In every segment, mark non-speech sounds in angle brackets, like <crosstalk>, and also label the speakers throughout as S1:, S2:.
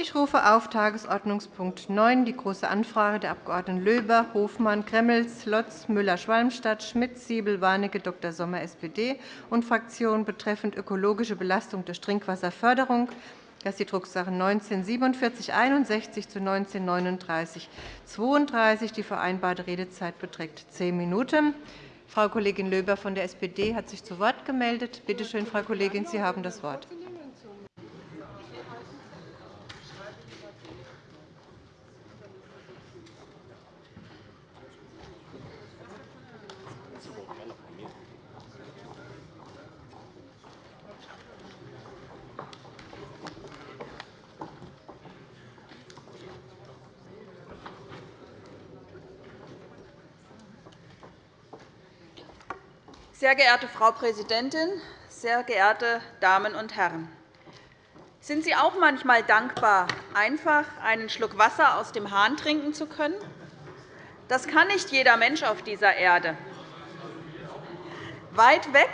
S1: Ich rufe auf Tagesordnungspunkt 9, die Große Anfrage der Abg. Löber, Hofmann, Gremmels, Lotz, Müller-Schwalmstadt, Schmidt, Siebel, Warnecke, Dr. Sommer, SPD und Fraktion betreffend ökologische Belastung durch Trinkwasserförderung. Das ist die Drucksache 19 4761 zu 19 39 32. Die vereinbarte Redezeit beträgt zehn Minuten. Frau Kollegin Löber von der SPD hat sich zu Wort gemeldet. Bitte schön, Frau Kollegin, Sie haben das Wort.
S2: Sehr geehrte Frau Präsidentin, sehr geehrte Damen und Herren! Sind Sie auch manchmal dankbar, einfach einen Schluck Wasser aus dem Hahn trinken zu können? Das kann nicht jeder Mensch auf dieser Erde. Weit weg?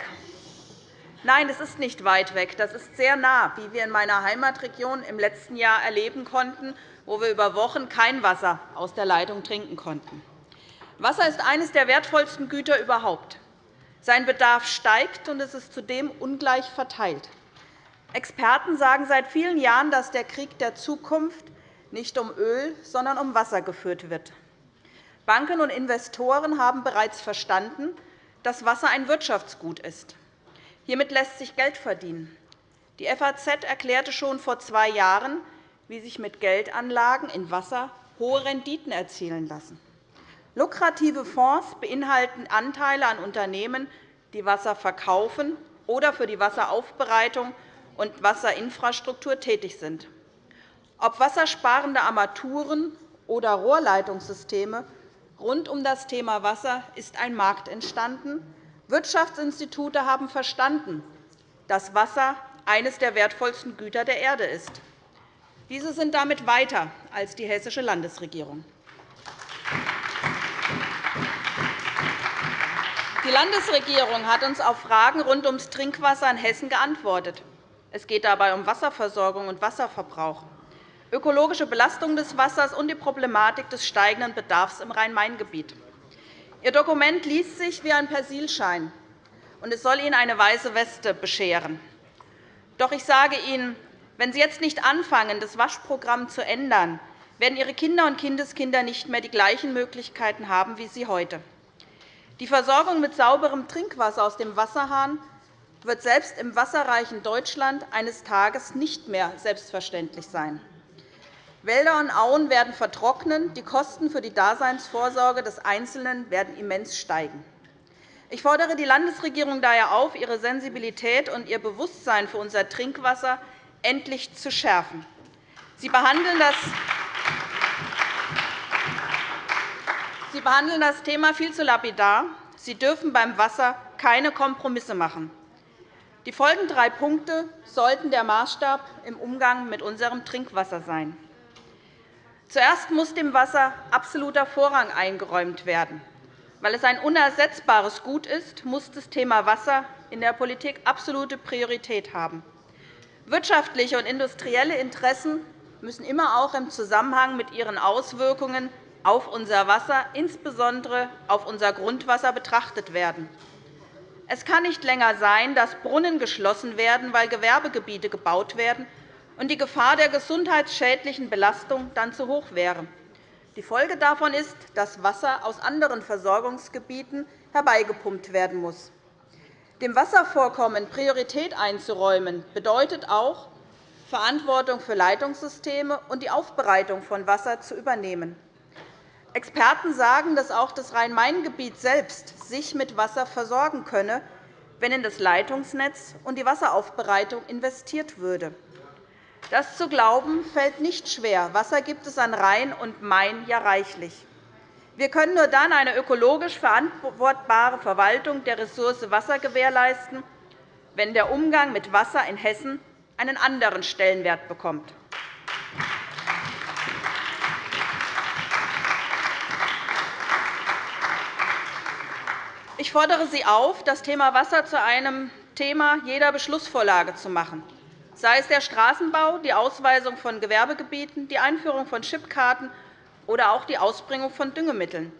S2: Nein, es ist nicht weit weg. Das ist sehr nah, wie wir in meiner Heimatregion im letzten Jahr erleben konnten, wo wir über Wochen kein Wasser aus der Leitung trinken konnten. Wasser ist eines der wertvollsten Güter überhaupt. Sein Bedarf steigt, und es ist zudem ungleich verteilt. Experten sagen seit vielen Jahren, dass der Krieg der Zukunft nicht um Öl, sondern um Wasser geführt wird. Banken und Investoren haben bereits verstanden, dass Wasser ein Wirtschaftsgut ist. Hiermit lässt sich Geld verdienen. Die FAZ erklärte schon vor zwei Jahren, wie sich mit Geldanlagen in Wasser hohe Renditen erzielen lassen. Lukrative Fonds beinhalten Anteile an Unternehmen, die Wasser verkaufen oder für die Wasseraufbereitung und Wasserinfrastruktur tätig sind. Ob wassersparende Armaturen oder Rohrleitungssysteme rund um das Thema Wasser ist ein Markt entstanden. Wirtschaftsinstitute haben verstanden, dass Wasser eines der wertvollsten Güter der Erde ist. Diese sind damit weiter als die hessische Landesregierung. Die Landesregierung hat uns auf Fragen rund ums Trinkwasser in Hessen geantwortet. Es geht dabei um Wasserversorgung und Wasserverbrauch, ökologische Belastung des Wassers und die Problematik des steigenden Bedarfs im Rhein-Main-Gebiet. Ihr Dokument liest sich wie ein Persilschein, und es soll Ihnen eine weiße Weste bescheren. Doch ich sage Ihnen, wenn Sie jetzt nicht anfangen, das Waschprogramm zu ändern, werden Ihre Kinder und Kindeskinder nicht mehr die gleichen Möglichkeiten haben wie Sie heute. Die Versorgung mit sauberem Trinkwasser aus dem Wasserhahn wird selbst im wasserreichen Deutschland eines Tages nicht mehr selbstverständlich sein. Wälder und Auen werden vertrocknen, die Kosten für die Daseinsvorsorge des Einzelnen werden immens steigen. Ich fordere die Landesregierung daher auf, ihre Sensibilität und ihr Bewusstsein für unser Trinkwasser endlich zu schärfen. Sie behandeln das Sie behandeln das Thema viel zu lapidar. Sie dürfen beim Wasser keine Kompromisse machen. Die folgenden drei Punkte sollten der Maßstab im Umgang mit unserem Trinkwasser sein. Zuerst muss dem Wasser absoluter Vorrang eingeräumt werden. Weil es ein unersetzbares Gut ist, muss das Thema Wasser in der Politik absolute Priorität haben. Wirtschaftliche und industrielle Interessen müssen immer auch im Zusammenhang mit ihren Auswirkungen auf unser Wasser, insbesondere auf unser Grundwasser, betrachtet werden. Es kann nicht länger sein, dass Brunnen geschlossen werden, weil Gewerbegebiete gebaut werden und die Gefahr der gesundheitsschädlichen Belastung dann zu hoch wäre. Die Folge davon ist, dass Wasser aus anderen Versorgungsgebieten herbeigepumpt werden muss. Dem Wasservorkommen Priorität einzuräumen, bedeutet auch, Verantwortung für Leitungssysteme und die Aufbereitung von Wasser zu übernehmen. Experten sagen, dass auch das Rhein-Main-Gebiet selbst sich mit Wasser versorgen könne, wenn in das Leitungsnetz und die Wasseraufbereitung investiert würde. Das zu glauben, fällt nicht schwer. Wasser gibt es an Rhein und Main ja reichlich. Wir können nur dann eine ökologisch verantwortbare Verwaltung der Ressource Wasser gewährleisten, wenn der Umgang mit Wasser in Hessen einen anderen Stellenwert bekommt. Ich fordere Sie auf, das Thema Wasser zu einem Thema jeder Beschlussvorlage zu machen, sei es der Straßenbau, die Ausweisung von Gewerbegebieten, die Einführung von Chipkarten oder auch die Ausbringung von Düngemitteln.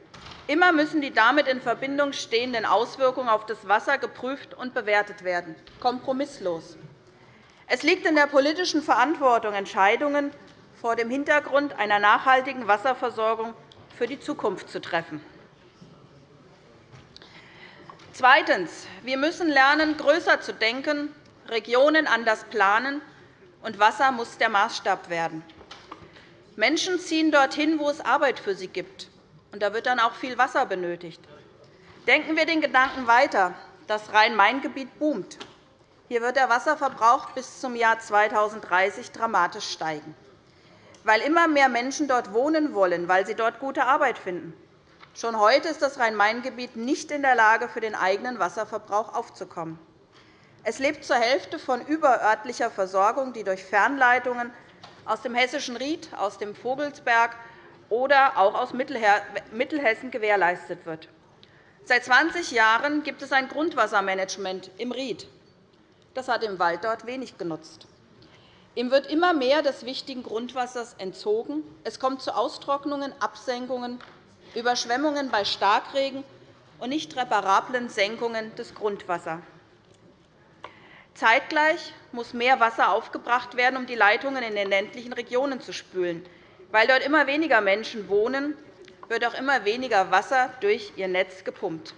S2: Immer müssen die damit in Verbindung stehenden Auswirkungen auf das Wasser geprüft und bewertet werden, kompromisslos. Es liegt in der politischen Verantwortung, Entscheidungen vor dem Hintergrund einer nachhaltigen Wasserversorgung für die Zukunft zu treffen. Zweitens. Wir müssen lernen, größer zu denken, Regionen anders planen, und Wasser muss der Maßstab werden. Menschen ziehen dorthin, wo es Arbeit für sie gibt. und Da wird dann auch viel Wasser benötigt. Denken wir den Gedanken weiter. Das Rhein-Main-Gebiet boomt. Hier wird der Wasserverbrauch bis zum Jahr 2030 dramatisch steigen, weil immer mehr Menschen dort wohnen wollen, weil sie dort gute Arbeit finden. Schon heute ist das Rhein-Main-Gebiet nicht in der Lage, für den eigenen Wasserverbrauch aufzukommen. Es lebt zur Hälfte von überörtlicher Versorgung, die durch Fernleitungen aus dem hessischen Ried, aus dem Vogelsberg oder auch aus Mittelhessen gewährleistet wird. Seit 20 Jahren gibt es ein Grundwassermanagement im Ried. Das hat im Wald dort wenig genutzt. Ihm wird immer mehr des wichtigen Grundwassers entzogen. Es kommt zu Austrocknungen, Absenkungen Überschwemmungen bei Starkregen und nicht reparablen Senkungen des Grundwassers. Zeitgleich muss mehr Wasser aufgebracht werden, um die Leitungen in den ländlichen Regionen zu spülen. Weil dort immer weniger Menschen wohnen, wird auch immer weniger Wasser durch ihr Netz gepumpt.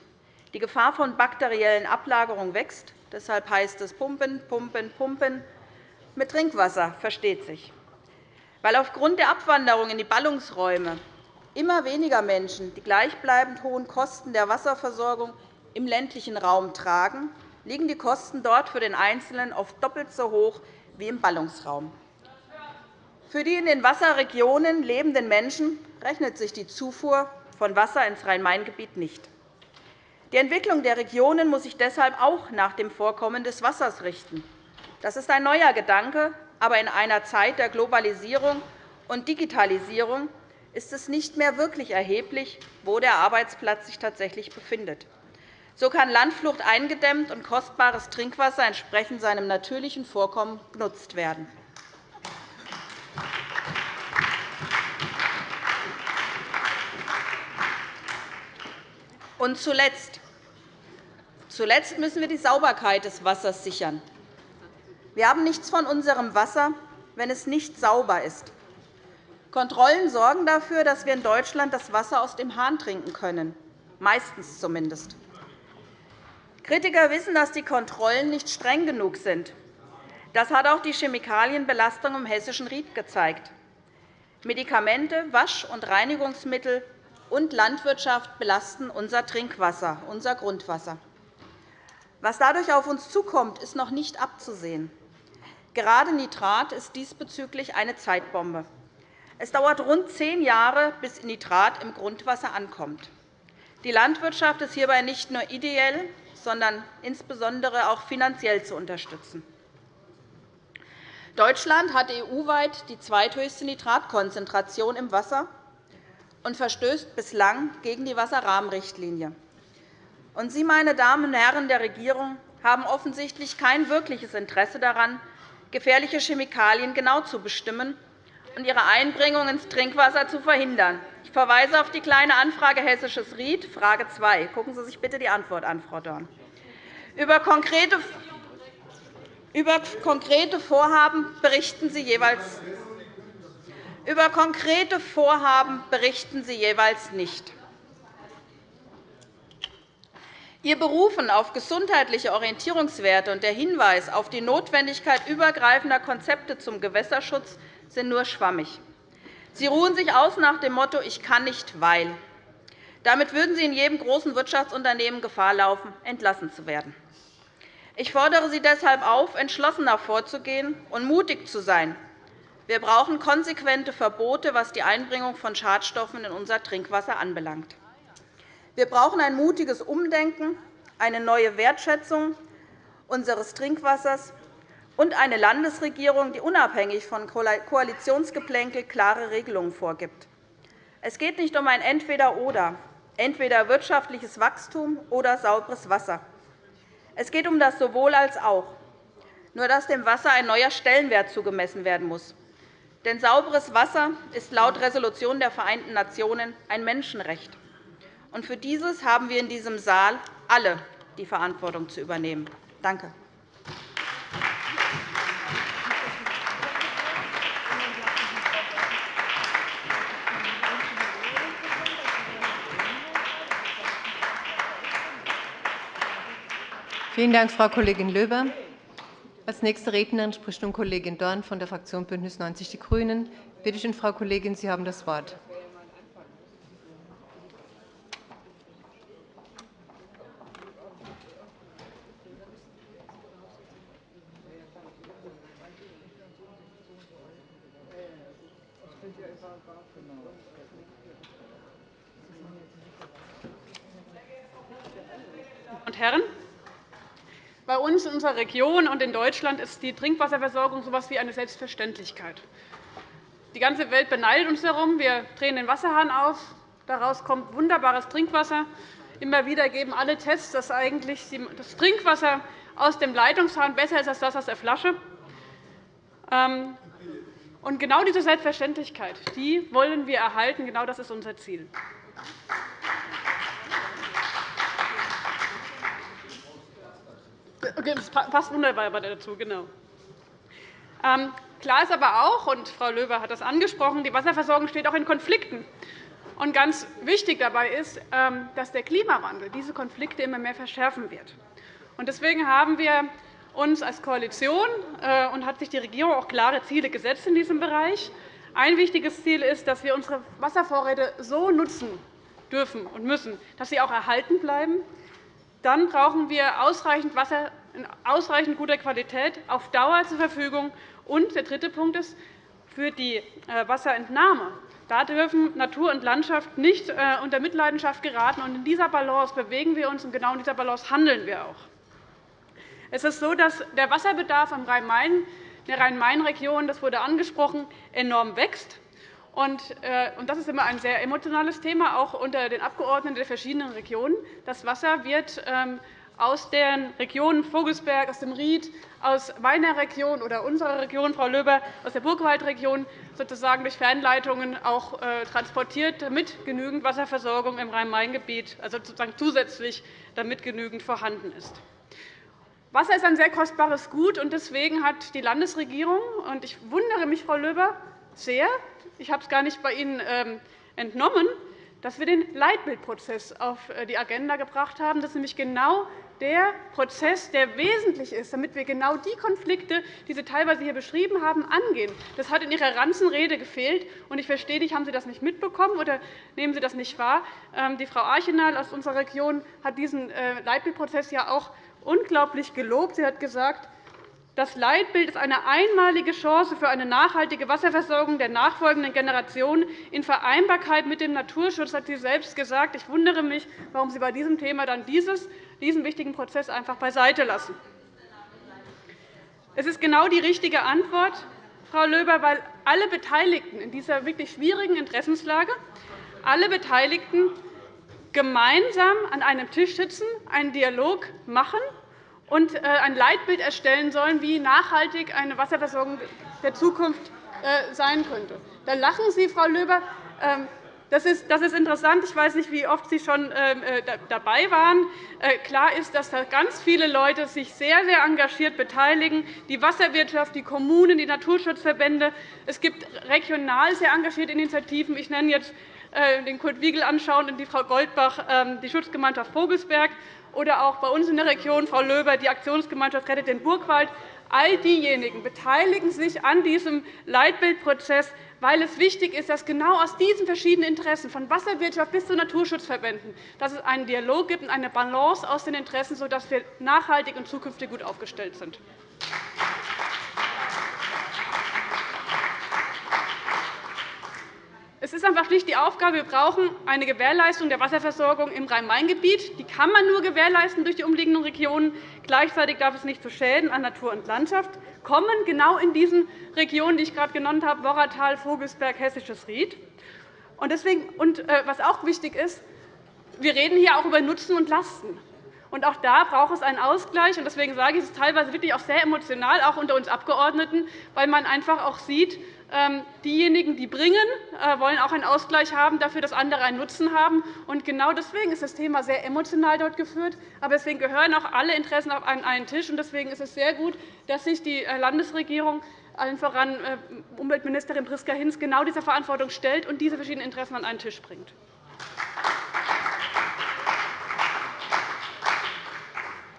S2: Die Gefahr von bakteriellen Ablagerungen wächst. Deshalb heißt es Pumpen, Pumpen, Pumpen. Mit Trinkwasser versteht sich. Weil aufgrund der Abwanderung in die Ballungsräume immer weniger Menschen die gleichbleibend hohen Kosten der Wasserversorgung im ländlichen Raum tragen, liegen die Kosten dort für den Einzelnen oft doppelt so hoch wie im Ballungsraum. Für die in den Wasserregionen lebenden Menschen rechnet sich die Zufuhr von Wasser ins Rhein-Main-Gebiet nicht. Die Entwicklung der Regionen muss sich deshalb auch nach dem Vorkommen des Wassers richten. Das ist ein neuer Gedanke, aber in einer Zeit der Globalisierung und Digitalisierung ist es nicht mehr wirklich erheblich, wo der Arbeitsplatz sich tatsächlich befindet. So kann Landflucht eingedämmt und kostbares Trinkwasser entsprechend seinem natürlichen Vorkommen genutzt werden. Und zuletzt. Zuletzt müssen wir die Sauberkeit des Wassers sichern. Wir haben nichts von unserem Wasser, wenn es nicht sauber ist. Kontrollen sorgen dafür, dass wir in Deutschland das Wasser aus dem Hahn trinken können, meistens zumindest. Kritiker wissen, dass die Kontrollen nicht streng genug sind. Das hat auch die Chemikalienbelastung im hessischen Ried gezeigt. Medikamente, Wasch- und Reinigungsmittel und Landwirtschaft belasten unser Trinkwasser, unser Grundwasser. Was dadurch auf uns zukommt, ist noch nicht abzusehen. Gerade Nitrat ist diesbezüglich eine Zeitbombe. Es dauert rund zehn Jahre, bis Nitrat im Grundwasser ankommt. Die Landwirtschaft ist hierbei nicht nur ideell, sondern insbesondere auch finanziell zu unterstützen. Deutschland hat EU-weit die zweithöchste Nitratkonzentration im Wasser und verstößt bislang gegen die Wasserrahmenrichtlinie. Und Sie, meine Damen und Herren der Regierung, haben offensichtlich kein wirkliches Interesse daran, gefährliche Chemikalien genau zu bestimmen und ihre Einbringung ins Trinkwasser zu verhindern. Ich verweise auf die Kleine Anfrage Hessisches Ried, Frage 2. Gucken Sie sich bitte die Antwort an, Frau Dorn. Über konkrete über konkrete Vorhaben berichten Sie jeweils über konkrete Vorhaben berichten Sie jeweils nicht. Ihr Berufen auf gesundheitliche Orientierungswerte und der Hinweis auf die Notwendigkeit übergreifender Konzepte zum Gewässerschutz sind nur schwammig. Sie ruhen sich aus nach dem Motto Ich kann nicht, weil. Damit würden Sie in jedem großen Wirtschaftsunternehmen Gefahr laufen, entlassen zu werden. Ich fordere Sie deshalb auf, entschlossener vorzugehen und mutig zu sein. Wir brauchen konsequente Verbote, was die Einbringung von Schadstoffen in unser Trinkwasser anbelangt. Wir brauchen ein mutiges Umdenken, eine neue Wertschätzung unseres Trinkwassers und eine Landesregierung, die unabhängig von Koalitionsgeplänkel klare Regelungen vorgibt. Es geht nicht um ein Entweder-Oder, entweder wirtschaftliches Wachstum oder sauberes Wasser. Es geht um das Sowohl als auch. nur dass dem Wasser ein neuer Stellenwert zugemessen werden muss. Denn sauberes Wasser ist laut Resolution der Vereinten Nationen ein Menschenrecht. Und für dieses haben wir in diesem Saal alle die Verantwortung zu übernehmen. Danke.
S1: Vielen Dank, Frau Kollegin Löber. Als nächste Rednerin spricht nun Kollegin Dorn von der Fraktion BÜNDNIS 90 die GRÜNEN. Bitte schön, Frau Kollegin, Sie haben das Wort.
S3: und Herren! Bei uns in unserer Region und in Deutschland ist die Trinkwasserversorgung so etwas wie eine Selbstverständlichkeit. Die ganze Welt beneidet uns darum. Wir drehen den Wasserhahn auf. Daraus kommt wunderbares Trinkwasser. Immer wieder geben alle Tests, dass eigentlich das Trinkwasser aus dem Leitungshahn besser ist als das aus der Flasche. Ähm, genau diese Selbstverständlichkeit die wollen wir erhalten. Genau das ist unser Ziel. Das passt wunderbar dazu. Genau. Ähm, klar ist aber auch, und Frau Löber hat das angesprochen, die Wasserversorgung steht auch in Konflikten. Und ganz wichtig dabei ist, ähm, dass der Klimawandel diese Konflikte immer mehr verschärfen wird. Deswegen haben wir uns als Koalition äh, und hat sich die Regierung auch klare Ziele gesetzt in diesem Bereich. Ein wichtiges Ziel ist, dass wir unsere Wasservorräte so nutzen dürfen und müssen, dass sie auch erhalten bleiben. Dann brauchen wir ausreichend Wasser in ausreichend guter Qualität auf Dauer zur Verfügung. Und der dritte Punkt ist, für die äh, Wasserentnahme da dürfen Natur und Landschaft nicht äh, unter Mitleidenschaft geraten. In dieser Balance bewegen wir uns, und genau in dieser Balance handeln wir auch. Es ist so, dass der Wasserbedarf in der Rhein-Main-Region, das wurde angesprochen, enorm wächst. Äh, das ist immer ein sehr emotionales Thema, auch unter den Abgeordneten der verschiedenen Regionen. Das Wasser wird ähm, aus den Regionen Vogelsberg, aus dem Ried, aus meiner Region oder unserer Region, Frau Löber, aus der Burgwaldregion sozusagen durch Fernleitungen auch äh, transportiert, damit genügend Wasserversorgung im Rhein-Main-Gebiet, also sozusagen zusätzlich, damit genügend vorhanden ist. Wasser ist ein sehr kostbares Gut, und deswegen hat die Landesregierung und ich wundere mich, Frau Löber, sehr, ich habe es gar nicht bei Ihnen ähm, entnommen, dass wir den Leitbildprozess auf äh, die Agenda gebracht haben. Das ist nämlich genau der Prozess, der wesentlich ist, damit wir genau die Konflikte, die Sie teilweise hier beschrieben haben, angehen. Das hat in Ihrer ganzen Rede gefehlt. Ich verstehe nicht, haben Sie das nicht mitbekommen oder nehmen Sie das nicht wahr? Ähm, die Frau Archenal aus unserer Region hat diesen äh, Leitbildprozess ja auch unglaublich gelobt. Sie hat gesagt, das Leitbild ist eine einmalige Chance für eine nachhaltige Wasserversorgung der nachfolgenden Generationen in Vereinbarkeit mit dem Naturschutz, hat sie selbst gesagt. Ich wundere mich, warum Sie bei diesem Thema dann dieses, diesen wichtigen Prozess einfach beiseite lassen. Es ist genau die richtige Antwort, Frau Löber, weil alle Beteiligten in dieser wirklich schwierigen Interessenslage, alle Beteiligten gemeinsam an einem Tisch sitzen, einen Dialog machen und äh, ein Leitbild erstellen sollen, wie nachhaltig eine Wasserversorgung der Zukunft äh, sein könnte. Da lachen Sie, Frau Löber. Ähm, das ist, interessant. Ich weiß nicht, wie oft Sie schon ähm, äh, dabei waren. Klar ist, dass da ganz viele Leute sich sehr, sehr engagiert beteiligen, die Wasserwirtschaft, die Kommunen, die Naturschutzverbände. Es gibt regional sehr engagierte Initiativen. Ich nenne jetzt den Kurt Wiegel anschauen und die Frau Goldbach, ähm, die Schutzgemeinschaft Vogelsberg oder auch bei uns in der Region, Frau Löber, die Aktionsgemeinschaft Rettet den Burgwald. All diejenigen beteiligen sich an diesem Leitbildprozess, weil es wichtig ist, dass genau aus diesen verschiedenen Interessen, von Wasserwirtschaft bis zu Naturschutzverbänden, dass es einen Dialog gibt und eine Balance aus den Interessen, sodass wir nachhaltig und zukünftig gut aufgestellt sind. Es ist einfach schlicht die Aufgabe, wir brauchen eine Gewährleistung der Wasserversorgung im Rhein-Main-Gebiet. Die kann man nur gewährleisten durch die umliegenden Regionen. Gleichzeitig darf es nicht zu Schäden an Natur und Landschaft kommen, genau in diesen Regionen, die ich gerade genannt habe, Worratal, Vogelsberg, Hessisches Ried. Und deswegen, und, äh, was auch wichtig ist, wir reden hier auch über Nutzen und Lasten. Und auch da braucht es einen Ausgleich. Deswegen sage ich, es ist teilweise wirklich auch sehr emotional, auch unter uns Abgeordneten, weil man einfach auch sieht, diejenigen, die bringen, äh, wollen auch einen Ausgleich haben dafür, dass andere einen Nutzen haben. Und genau deswegen ist das Thema sehr emotional dort geführt. Aber deswegen gehören auch alle Interessen auf einen Tisch. Und deswegen ist es sehr gut, dass sich die äh, Landesregierung allen voran äh, Umweltministerin Priska Hinz genau dieser Verantwortung stellt und diese verschiedenen Interessen an einen Tisch bringt.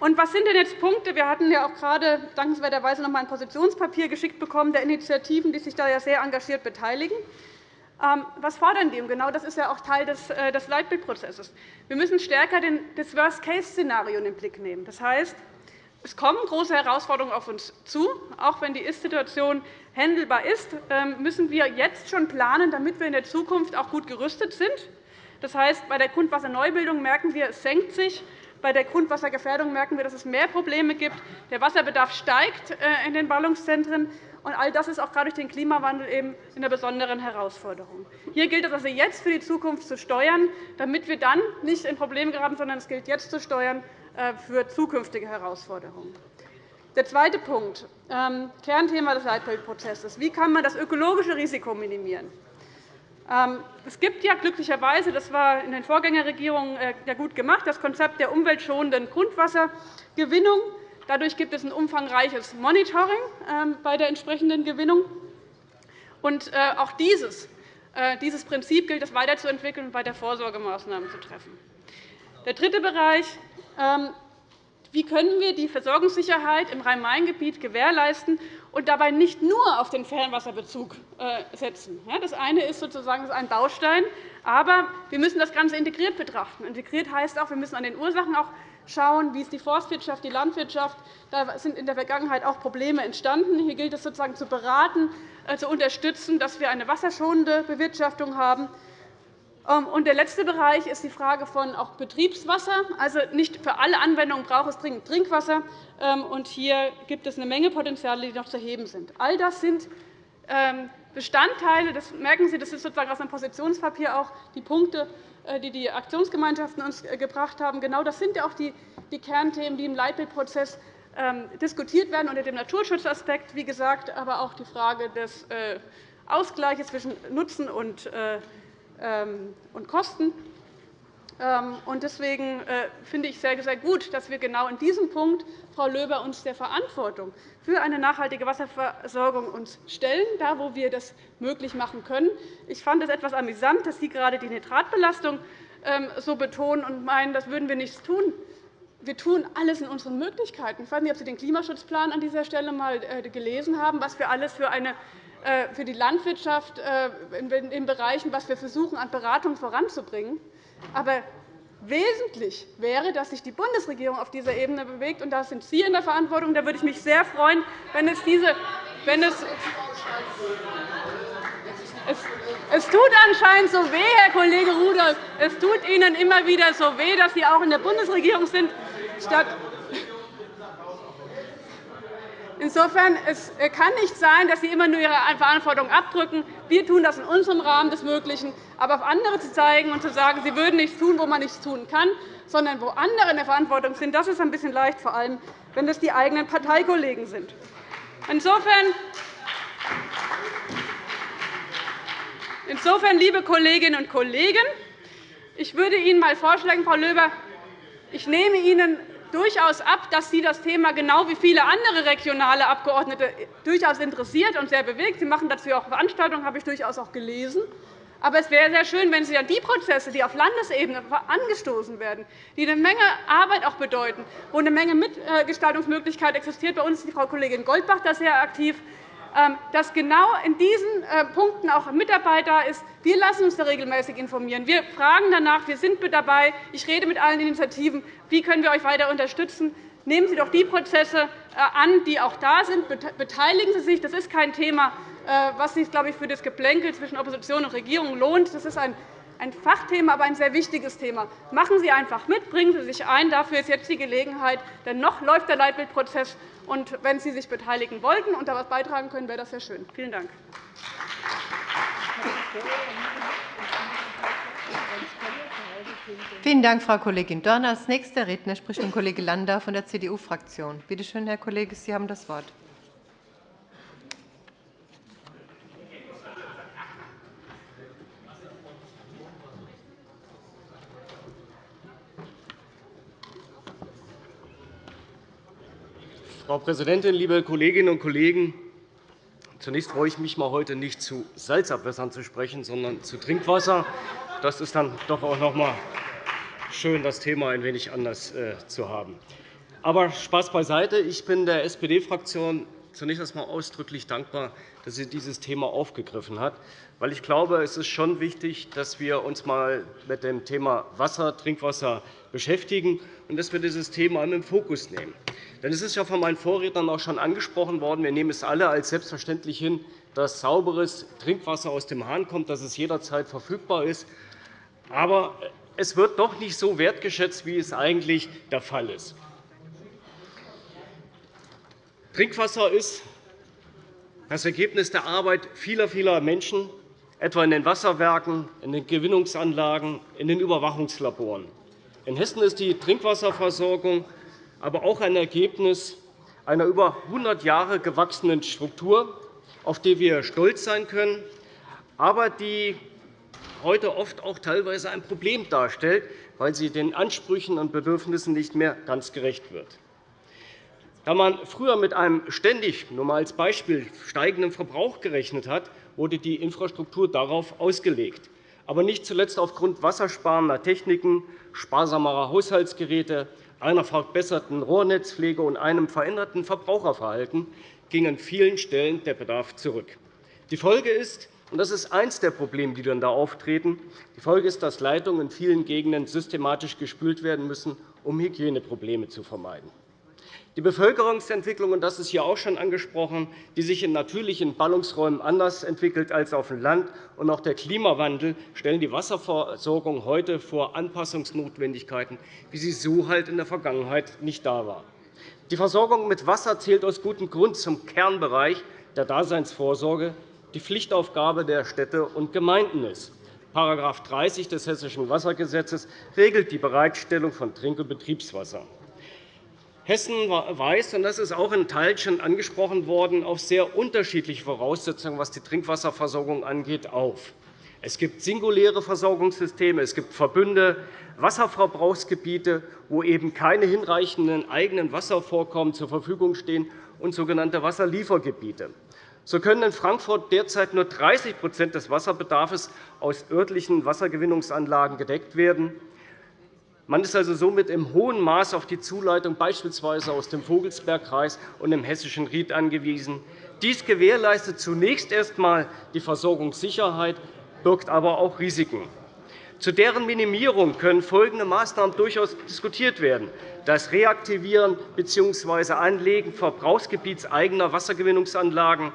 S3: Und was sind denn jetzt Punkte? Wir hatten ja auch gerade dankenswerterweise noch einmal ein Positionspapier geschickt bekommen der Initiativen, die sich da ja sehr engagiert beteiligen. Ähm, was fordern die? Genau das ist ja auch Teil des äh, Leitbildprozesses. Wir müssen stärker das Worst-Case-Szenario in den Blick nehmen. Das heißt, es kommen große Herausforderungen auf uns zu. Auch wenn die Ist-Situation handelbar ist, ähm, müssen wir jetzt schon planen, damit wir in der Zukunft auch gut gerüstet sind. Das heißt, bei der Grundwasserneubildung merken wir, es senkt sich. Bei der Grundwassergefährdung merken wir, dass es mehr Probleme gibt. Der Wasserbedarf steigt äh, in den Ballungszentren. Und all das ist auch gerade durch den Klimawandel eben eine besondere Herausforderung. Hier gilt es also jetzt für die Zukunft zu steuern, damit wir dann nicht in Probleme geraten, sondern es gilt jetzt zu steuern äh, für zukünftige Herausforderungen. Der zweite Punkt, ähm, Kernthema des Leitbildprozesses. Wie kann man das ökologische Risiko minimieren? Ähm, es gibt ja glücklicherweise, das war in den Vorgängerregierungen äh, gut gemacht, das Konzept der umweltschonenden Grundwassergewinnung. Dadurch gibt es ein umfangreiches Monitoring ähm, bei der entsprechenden Gewinnung. Und äh, auch dieses, äh, dieses Prinzip gilt es weiterzuentwickeln und weiter Vorsorgemaßnahmen zu treffen. Der dritte Bereich ähm, wie können wir die Versorgungssicherheit im Rhein-Main-Gebiet gewährleisten und dabei nicht nur auf den Fernwasserbezug äh, setzen? Das eine ist sozusagen ein Baustein, aber wir müssen das Ganze integriert betrachten. Integriert heißt auch, wir müssen an den Ursachen auch schauen, wie ist die Forstwirtschaft, die Landwirtschaft. Da sind in der Vergangenheit auch Probleme entstanden. Hier gilt es sozusagen zu beraten, äh, zu unterstützen, dass wir eine wasserschonende Bewirtschaftung haben. Ähm, und der letzte Bereich ist die Frage von auch Betriebswasser. Also nicht für alle Anwendungen braucht es dringend Trinkwasser. Ähm, und hier gibt es eine Menge Potenziale, die noch zu heben sind. All das sind ähm, Bestandteile, das merken Sie, das ist sozusagen aus einem Positionspapier auch die Punkte, äh, die die Aktionsgemeinschaften uns äh, gebracht haben. Genau das sind ja auch die Kernthemen, die im Leitbildprozess diskutiert werden unter dem Naturschutzaspekt, wie gesagt, aber auch die Frage des äh, Ausgleichs zwischen Nutzen und und Kosten. Ähm, deswegen äh, finde ich sehr, sehr gut, dass wir genau in diesem Punkt, Frau Löber, uns der Verantwortung für eine nachhaltige Wasserversorgung stellen, da wo wir das möglich machen können. Ich fand es etwas amüsant, dass Sie gerade die Nitratbelastung ähm, so betonen und meinen, das würden wir nichts tun. Wir tun alles in unseren Möglichkeiten. Ich weiß nicht, ob Sie den Klimaschutzplan an dieser Stelle einmal äh, gelesen haben, was wir alles für eine für die Landwirtschaft äh, in Bereichen, was wir versuchen, an Beratung voranzubringen. Aber wesentlich wäre, dass sich die Bundesregierung auf dieser Ebene bewegt. Und da sind Sie in der Verantwortung. Da würde ich mich sehr freuen, wenn es diese wenn es es tut anscheinend so weh, Herr Kollege Rudolph. Es tut Ihnen immer wieder so weh, dass Sie auch in der Bundesregierung sind, statt Insofern es kann nicht sein, dass Sie immer nur Ihre Verantwortung abdrücken. Wir tun das in unserem Rahmen des Möglichen. Aber auf andere zu zeigen und zu sagen, sie würden nichts tun, wo man nichts tun kann, sondern wo andere in der Verantwortung sind, das ist ein bisschen leicht, vor allem wenn das die eigenen Parteikollegen sind. Insofern, Insofern, liebe Kolleginnen und Kollegen, ich würde Ihnen einmal vorschlagen, Frau Löber, ich nehme Ihnen durchaus ab, dass Sie das Thema genau wie viele andere regionale Abgeordnete durchaus interessiert und sehr bewegt. Sie machen dazu auch Veranstaltungen, habe ich durchaus auch gelesen. Aber es wäre sehr schön, wenn Sie an die Prozesse, die auf Landesebene angestoßen werden, die eine Menge Arbeit auch bedeuten, wo eine Menge Mitgestaltungsmöglichkeit existiert. Bei uns ist die Frau Kollegin Goldbach da sehr aktiv. Ähm, dass genau in diesen äh, Punkten auch Mitarbeit da ist. Wir lassen uns da regelmäßig informieren. Wir fragen danach. Wir sind mit dabei. Ich rede mit allen Initiativen. Wie können wir euch weiter unterstützen? Nehmen Sie doch die Prozesse äh, an, die auch da sind. Beteiligen Sie sich. Das ist kein Thema, äh, was sich glaube ich, für das Geplänkel zwischen Opposition und Regierung lohnt. Das ist ein ein Fachthema, aber ein sehr wichtiges Thema. Machen Sie einfach mit, bringen Sie sich ein. Dafür ist jetzt die Gelegenheit. Denn noch läuft der Leitbildprozess. Und wenn Sie sich beteiligen wollten und da etwas beitragen können, wäre das sehr schön. Vielen Dank.
S1: Vielen Dank, Frau Kollegin Dorn. Als nächster Redner spricht nun Kollege Landau von der CDU-Fraktion. Bitte schön, Herr Kollege, Sie haben das Wort.
S4: Frau Präsidentin, liebe Kolleginnen und Kollegen! Zunächst freue ich mich mal heute nicht zu Salzabwässern zu sprechen, sondern zu Trinkwasser. Das ist dann doch auch noch einmal schön, das Thema ein wenig anders äh, zu haben. Aber Spaß beiseite. Ich bin der SPD-Fraktion zunächst einmal ausdrücklich dankbar, dass sie dieses Thema aufgegriffen hat. Weil ich glaube, es ist schon wichtig, dass wir uns einmal mit dem Thema Wasser, Trinkwasser beschäftigen und dass wir dieses Thema in den Fokus nehmen. Denn es ist ja von meinen Vorrednern auch schon angesprochen worden. Wir nehmen es alle als selbstverständlich hin, dass sauberes Trinkwasser aus dem Hahn kommt, dass es jederzeit verfügbar ist. Aber es wird doch nicht so wertgeschätzt, wie es eigentlich der Fall ist. Trinkwasser ist das Ergebnis der Arbeit vieler, vieler Menschen, etwa in den Wasserwerken, in den Gewinnungsanlagen, in den Überwachungslaboren. In Hessen ist die Trinkwasserversorgung aber auch ein Ergebnis einer über 100 Jahre gewachsenen Struktur, auf die wir stolz sein können, aber die heute oft auch teilweise ein Problem darstellt, weil sie den Ansprüchen und Bedürfnissen nicht mehr ganz gerecht wird. Da man früher mit einem ständig, nur einmal als Beispiel, steigenden Verbrauch gerechnet hat, wurde die Infrastruktur darauf ausgelegt. Aber nicht zuletzt aufgrund wassersparender Techniken, sparsamerer Haushaltsgeräte einer verbesserten Rohrnetzpflege und einem veränderten Verbraucherverhalten ging an vielen Stellen der Bedarf zurück. Die Folge ist, und das ist eines der Probleme, die dann da auftreten, die Folge ist, dass Leitungen in vielen Gegenden systematisch gespült werden müssen, um Hygieneprobleme zu vermeiden. Die Bevölkerungsentwicklung, und das ist hier auch schon angesprochen, die sich in natürlichen Ballungsräumen anders entwickelt als auf dem Land, und auch der Klimawandel stellen die Wasserversorgung heute vor Anpassungsnotwendigkeiten, wie sie so halt in der Vergangenheit nicht da war. Die Versorgung mit Wasser zählt aus gutem Grund zum Kernbereich der Daseinsvorsorge, die Pflichtaufgabe der Städte und Gemeinden ist. § 30 des Hessischen Wassergesetzes regelt die Bereitstellung von Trink- und Betriebswasser. Hessen weist, und das ist auch in Teilen schon angesprochen worden, auf sehr unterschiedliche Voraussetzungen, was die Trinkwasserversorgung angeht, auf. Es gibt singuläre Versorgungssysteme, es gibt Verbünde, Wasserverbrauchsgebiete, wo eben keine hinreichenden eigenen Wasservorkommen zur Verfügung stehen, und sogenannte Wasserliefergebiete. So können in Frankfurt derzeit nur 30% des Wasserbedarfs aus örtlichen Wassergewinnungsanlagen gedeckt werden. Man ist also somit im hohen Maß auf die Zuleitung beispielsweise aus dem Vogelsbergkreis und dem hessischen Ried angewiesen. Dies gewährleistet zunächst erst einmal die Versorgungssicherheit, birgt aber auch Risiken. Zu deren Minimierung können folgende Maßnahmen durchaus diskutiert werden. Das Reaktivieren bzw. Anlegen verbrauchsgebietseigener Wassergewinnungsanlagen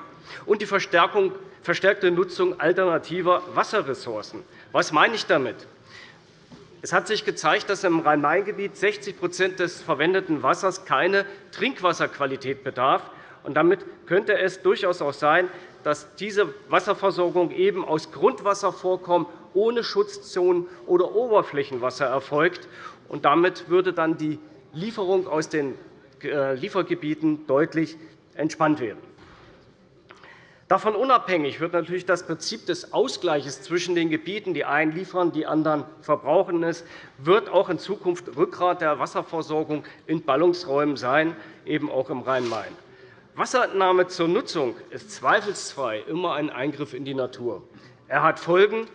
S4: und die verstärkte Nutzung alternativer Wasserressourcen. Was meine ich damit? Es hat sich gezeigt, dass im Rhein-Main-Gebiet 60% des verwendeten Wassers keine Trinkwasserqualität bedarf. Damit könnte es durchaus auch sein, dass diese Wasserversorgung eben aus Grundwasservorkommen ohne Schutzzonen oder Oberflächenwasser erfolgt. Damit würde dann die Lieferung aus den äh, Liefergebieten deutlich entspannt werden. Davon unabhängig wird natürlich das Prinzip des Ausgleichs zwischen den Gebieten, die einen liefern, die anderen verbrauchen es, wird auch in Zukunft Rückgrat der Wasserversorgung in Ballungsräumen sein, eben auch im Rhein-Main. Wasserentnahme zur Nutzung ist zweifelsfrei immer ein Eingriff in die Natur. Er hat Folgen,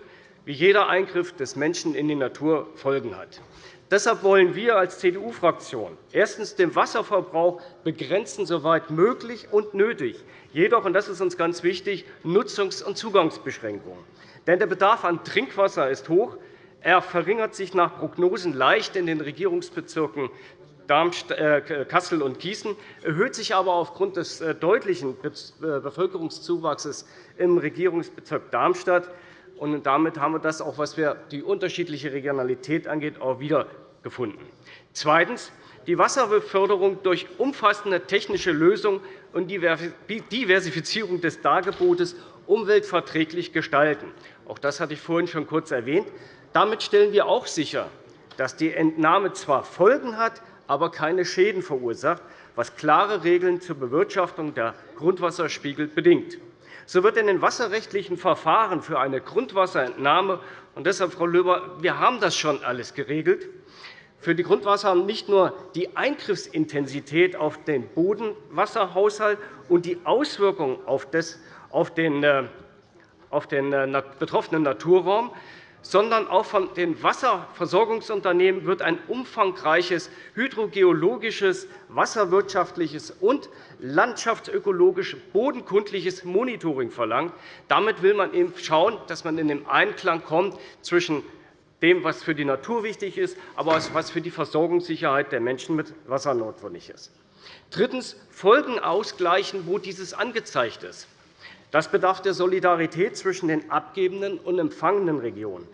S4: wie jeder Eingriff des Menschen in die Natur Folgen hat. Deshalb wollen wir als CDU-Fraktion erstens den Wasserverbrauch begrenzen, soweit möglich und nötig, jedoch, und das ist uns ganz wichtig, Nutzungs- und Zugangsbeschränkungen. Denn der Bedarf an Trinkwasser ist hoch. Er verringert sich nach Prognosen leicht in den Regierungsbezirken äh, Kassel und Gießen, erhöht sich aber aufgrund des äh, deutlichen äh, Bevölkerungszuwachses im Regierungsbezirk Darmstadt. Und damit haben wir das, auch was die unterschiedliche Regionalität angeht, auch wiedergefunden. Zweitens. Die Wasserbeförderung durch umfassende technische Lösungen und Diversifizierung des Dargebotes umweltverträglich gestalten. Auch das hatte ich vorhin schon kurz erwähnt. Damit stellen wir auch sicher, dass die Entnahme zwar Folgen hat, aber keine Schäden verursacht, was klare Regeln zur Bewirtschaftung der Grundwasserspiegel bedingt. So wird in den wasserrechtlichen Verfahren für eine Grundwasserentnahme und deshalb, Frau Löber, wir haben das schon alles geregelt. Für die Grundwasser nicht nur die Eingriffsintensität auf den Bodenwasserhaushalt und die Auswirkungen auf den äh, äh, betroffenen Naturraum, sondern auch von den Wasserversorgungsunternehmen wird ein umfangreiches hydrogeologisches, wasserwirtschaftliches und landschaftsökologisch bodenkundliches Monitoring verlangt. Damit will man eben schauen, dass man in den Einklang kommt zwischen dem, was für die Natur wichtig ist, aber auch was für die Versorgungssicherheit der Menschen mit Wasser notwendig ist. Drittens. Folgen ausgleichen, wo dieses angezeigt ist. Das bedarf der Solidarität zwischen den abgebenden und empfangenden Regionen,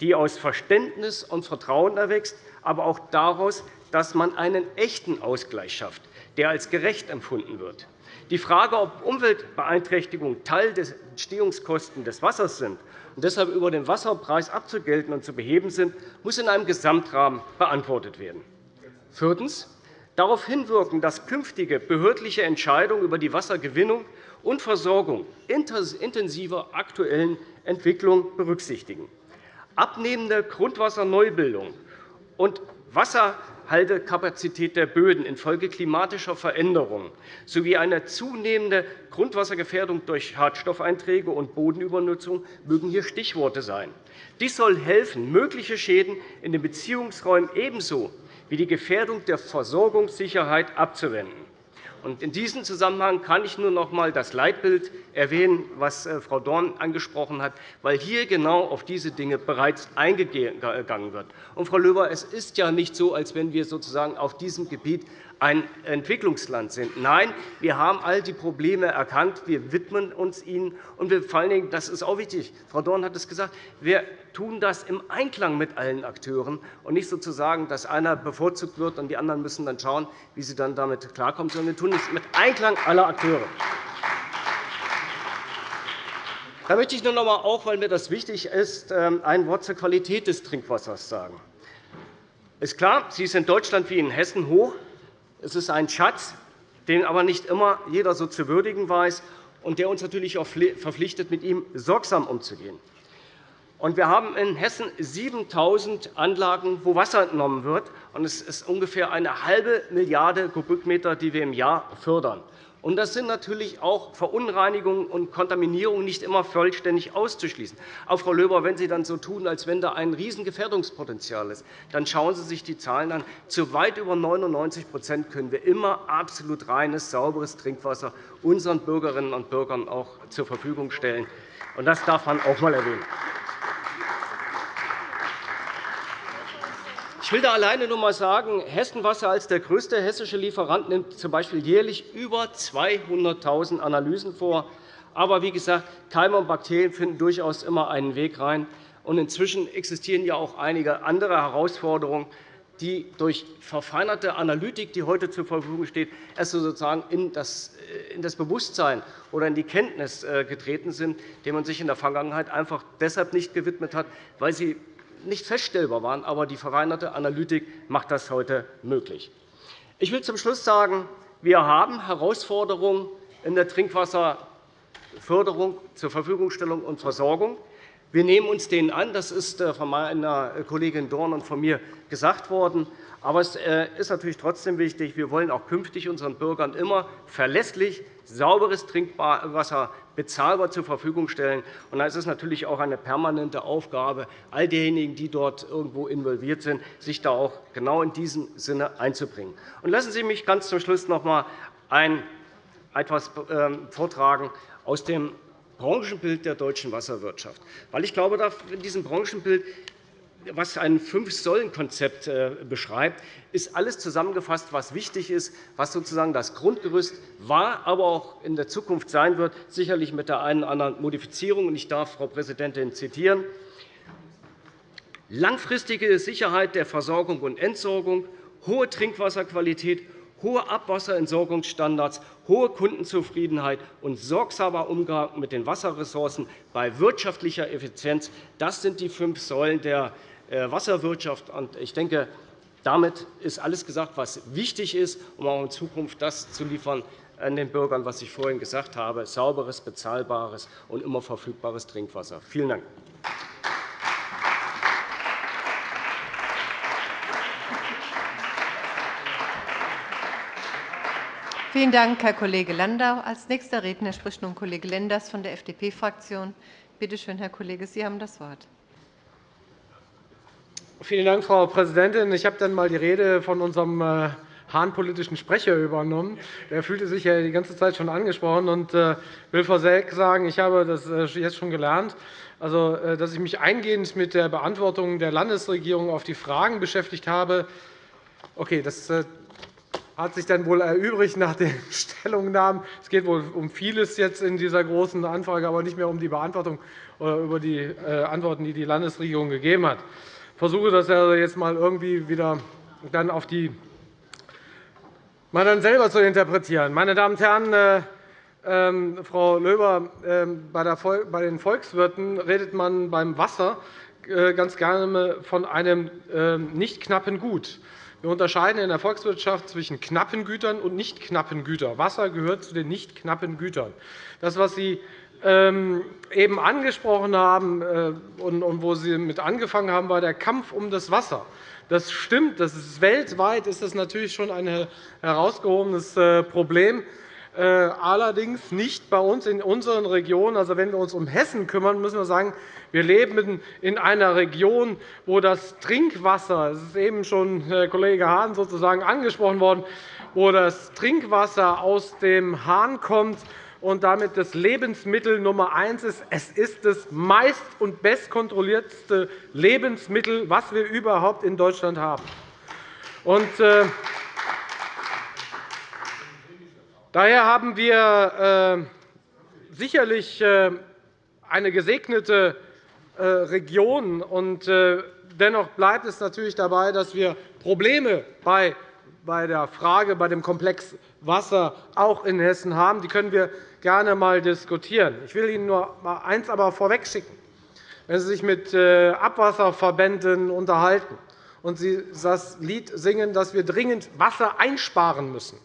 S4: die aus Verständnis und Vertrauen erwächst, aber auch daraus, dass man einen echten Ausgleich schafft, der als gerecht empfunden wird. Die Frage, ob Umweltbeeinträchtigungen Teil der Entstehungskosten des Wassers sind und deshalb über den Wasserpreis abzugelten und zu beheben sind, muss in einem Gesamtrahmen beantwortet werden. Viertens. Darauf hinwirken, dass künftige behördliche Entscheidungen über die Wassergewinnung und Versorgung intensiver aktuellen Entwicklungen berücksichtigen. Abnehmende Grundwasserneubildung und Wasserhaltekapazität der Böden infolge klimatischer Veränderungen sowie eine zunehmende Grundwassergefährdung durch Schadstoffeinträge und Bodenübernutzung mögen hier Stichworte sein. Dies soll helfen, mögliche Schäden in den Beziehungsräumen ebenso wie die Gefährdung der Versorgungssicherheit abzuwenden. In diesem Zusammenhang kann ich nur noch einmal das Leitbild erwähnen, das äh, Frau Dorn angesprochen hat, weil hier genau auf diese Dinge bereits eingegangen wird. Und, Frau Löber, es ist ja nicht so, als wenn wir sozusagen auf diesem Gebiet ein Entwicklungsland sind. Nein, wir haben all die Probleme erkannt. Wir widmen uns ihnen. Und wir, vor allen Dingen, das ist auch wichtig, Frau Dorn hat es gesagt, wir tun das im Einklang mit allen Akteuren und nicht sozusagen, dass einer bevorzugt wird und die anderen müssen dann schauen, wie sie dann damit klarkommen, sondern wir tun es mit Einklang aller Akteure. Da möchte ich nur noch einmal, auch weil mir das wichtig ist, ähm, ein Wort zur Qualität des Trinkwassers sagen. Es ist klar, sie ist in Deutschland wie in Hessen hoch. Es ist ein Schatz, den aber nicht immer jeder so zu würdigen weiß und der uns natürlich auch verpflichtet, mit ihm sorgsam umzugehen. Wir haben in Hessen 7.000 Anlagen, wo Wasser entnommen wird. Es ist ungefähr eine halbe Milliarde Kubikmeter, die wir im Jahr fördern. Und das sind natürlich auch Verunreinigungen und Kontaminierungen nicht immer vollständig auszuschließen. Aber, Frau Löber, wenn Sie dann so tun, als wenn da ein Riesengefährdungspotenzial ist, dann schauen Sie sich die Zahlen an. Zu weit über 99% können wir immer absolut reines, sauberes Trinkwasser unseren Bürgerinnen und Bürgern auch zur Verfügung stellen. Das darf man auch einmal erwähnen. Ich will da alleine nur einmal sagen, Hessenwasser als der größte hessische Lieferant nimmt z.B. jährlich über 200.000 Analysen vor. Aber wie gesagt, Keime und Bakterien finden durchaus immer einen Weg rein. Und inzwischen existieren ja auch einige andere Herausforderungen, die durch verfeinerte Analytik, die heute zur Verfügung steht, erst sozusagen in das, das Bewusstsein oder in die Kenntnis äh, getreten sind, denen man sich in der Vergangenheit einfach deshalb nicht gewidmet hat, weil sie nicht feststellbar waren. Aber die verfeinerte Analytik macht das heute möglich. Ich will zum Schluss sagen, wir haben Herausforderungen in der Trinkwasserförderung, zur Verfügungstellung und Versorgung. Wir nehmen uns denen an. Das ist äh, von meiner Kollegin Dorn und von mir gesagt worden. Aber es äh, ist natürlich trotzdem wichtig, wir wollen auch künftig unseren Bürgern immer verlässlich sauberes Trinkwasser bezahlbar zur Verfügung stellen. Da ist es natürlich auch eine permanente Aufgabe, all diejenigen, die dort irgendwo involviert sind, sich da auch genau in diesem Sinne einzubringen. lassen Sie mich ganz zum Schluss noch einmal etwas ähm, vortragen aus dem Branchenbild der deutschen Wasserwirtschaft. Weil ich glaube, in diesem Branchenbild was ein Fünf-Säulen-Konzept äh, beschreibt, ist alles zusammengefasst, was wichtig ist, was sozusagen das Grundgerüst war, aber auch in der Zukunft sein wird, sicherlich mit der einen oder anderen Modifizierung. Ich darf Frau Präsidentin zitieren. Langfristige Sicherheit der Versorgung und Entsorgung, hohe Trinkwasserqualität, hohe Abwasserentsorgungsstandards, hohe Kundenzufriedenheit und sorgsamer Umgang mit den Wasserressourcen bei wirtschaftlicher Effizienz. Das sind die fünf Säulen der Wasserwirtschaft. Ich denke, damit ist alles gesagt, was wichtig ist, um auch in Zukunft das zu liefern an den Bürgern, was ich vorhin gesagt habe, sauberes, bezahlbares und immer verfügbares Trinkwasser. Vielen Dank.
S1: Vielen Dank, Herr Kollege Landau. Als nächster Redner spricht nun Kollege Lenders von der FDP-Fraktion. Bitte schön, Herr Kollege, Sie haben das Wort.
S5: Vielen Dank, Frau Präsidentin. Ich habe dann einmal die Rede von unserem äh, Hahn-politischen Sprecher übernommen. Der fühlte sich ja die ganze Zeit schon angesprochen und äh, will vorweg sagen, ich habe das äh, jetzt schon gelernt, also, dass ich mich eingehend mit der Beantwortung der Landesregierung auf die Fragen beschäftigt habe. Okay, das hat sich dann wohl erübrigt nach den <laughs> Stellungnahmen. Es geht wohl um vieles jetzt in dieser Großen Anfrage, aber nicht mehr um die Beantwortung oder über die Antworten, die die Landesregierung gegeben hat versuche das jetzt einmal irgendwie wieder dann auf die mal dann selber zu interpretieren. Meine Damen und Herren, äh, ähm, Frau Löber, äh, bei den Volkswirten redet man beim Wasser äh, ganz gerne von einem ähm, nicht knappen Gut. Wir unterscheiden in der Volkswirtschaft zwischen knappen Gütern und nicht knappen Gütern. Wasser gehört zu den nicht knappen Gütern. Das, was Sie ähm, eben angesprochen haben äh, und wo Sie mit angefangen haben, war der Kampf um das Wasser. Das stimmt. Das ist weltweit ist das natürlich schon ein herausgehobenes äh, Problem. Äh, allerdings nicht bei uns in unseren Regionen. Also, wenn wir uns um Hessen kümmern, müssen wir sagen, wir leben in einer Region, wo das Trinkwasser, das ist eben schon Kollege Hahn sozusagen angesprochen worden, wo das Trinkwasser aus dem Hahn kommt, und damit das Lebensmittel Nummer eins ist. Es ist das meist- und bestkontrollierteste Lebensmittel, das wir überhaupt in Deutschland haben. Und, äh, daher haben wir äh, sicherlich äh, eine gesegnete äh, Region. Und, äh, dennoch bleibt es natürlich dabei, dass wir Probleme bei bei der Frage, bei dem Komplex Wasser auch in Hessen haben. Die können wir gerne einmal diskutieren. Ich will Ihnen nur eines aber vorwegschicken. Wenn Sie sich mit äh, Abwasserverbänden unterhalten und Sie das Lied singen, dass wir dringend Wasser einsparen müssen,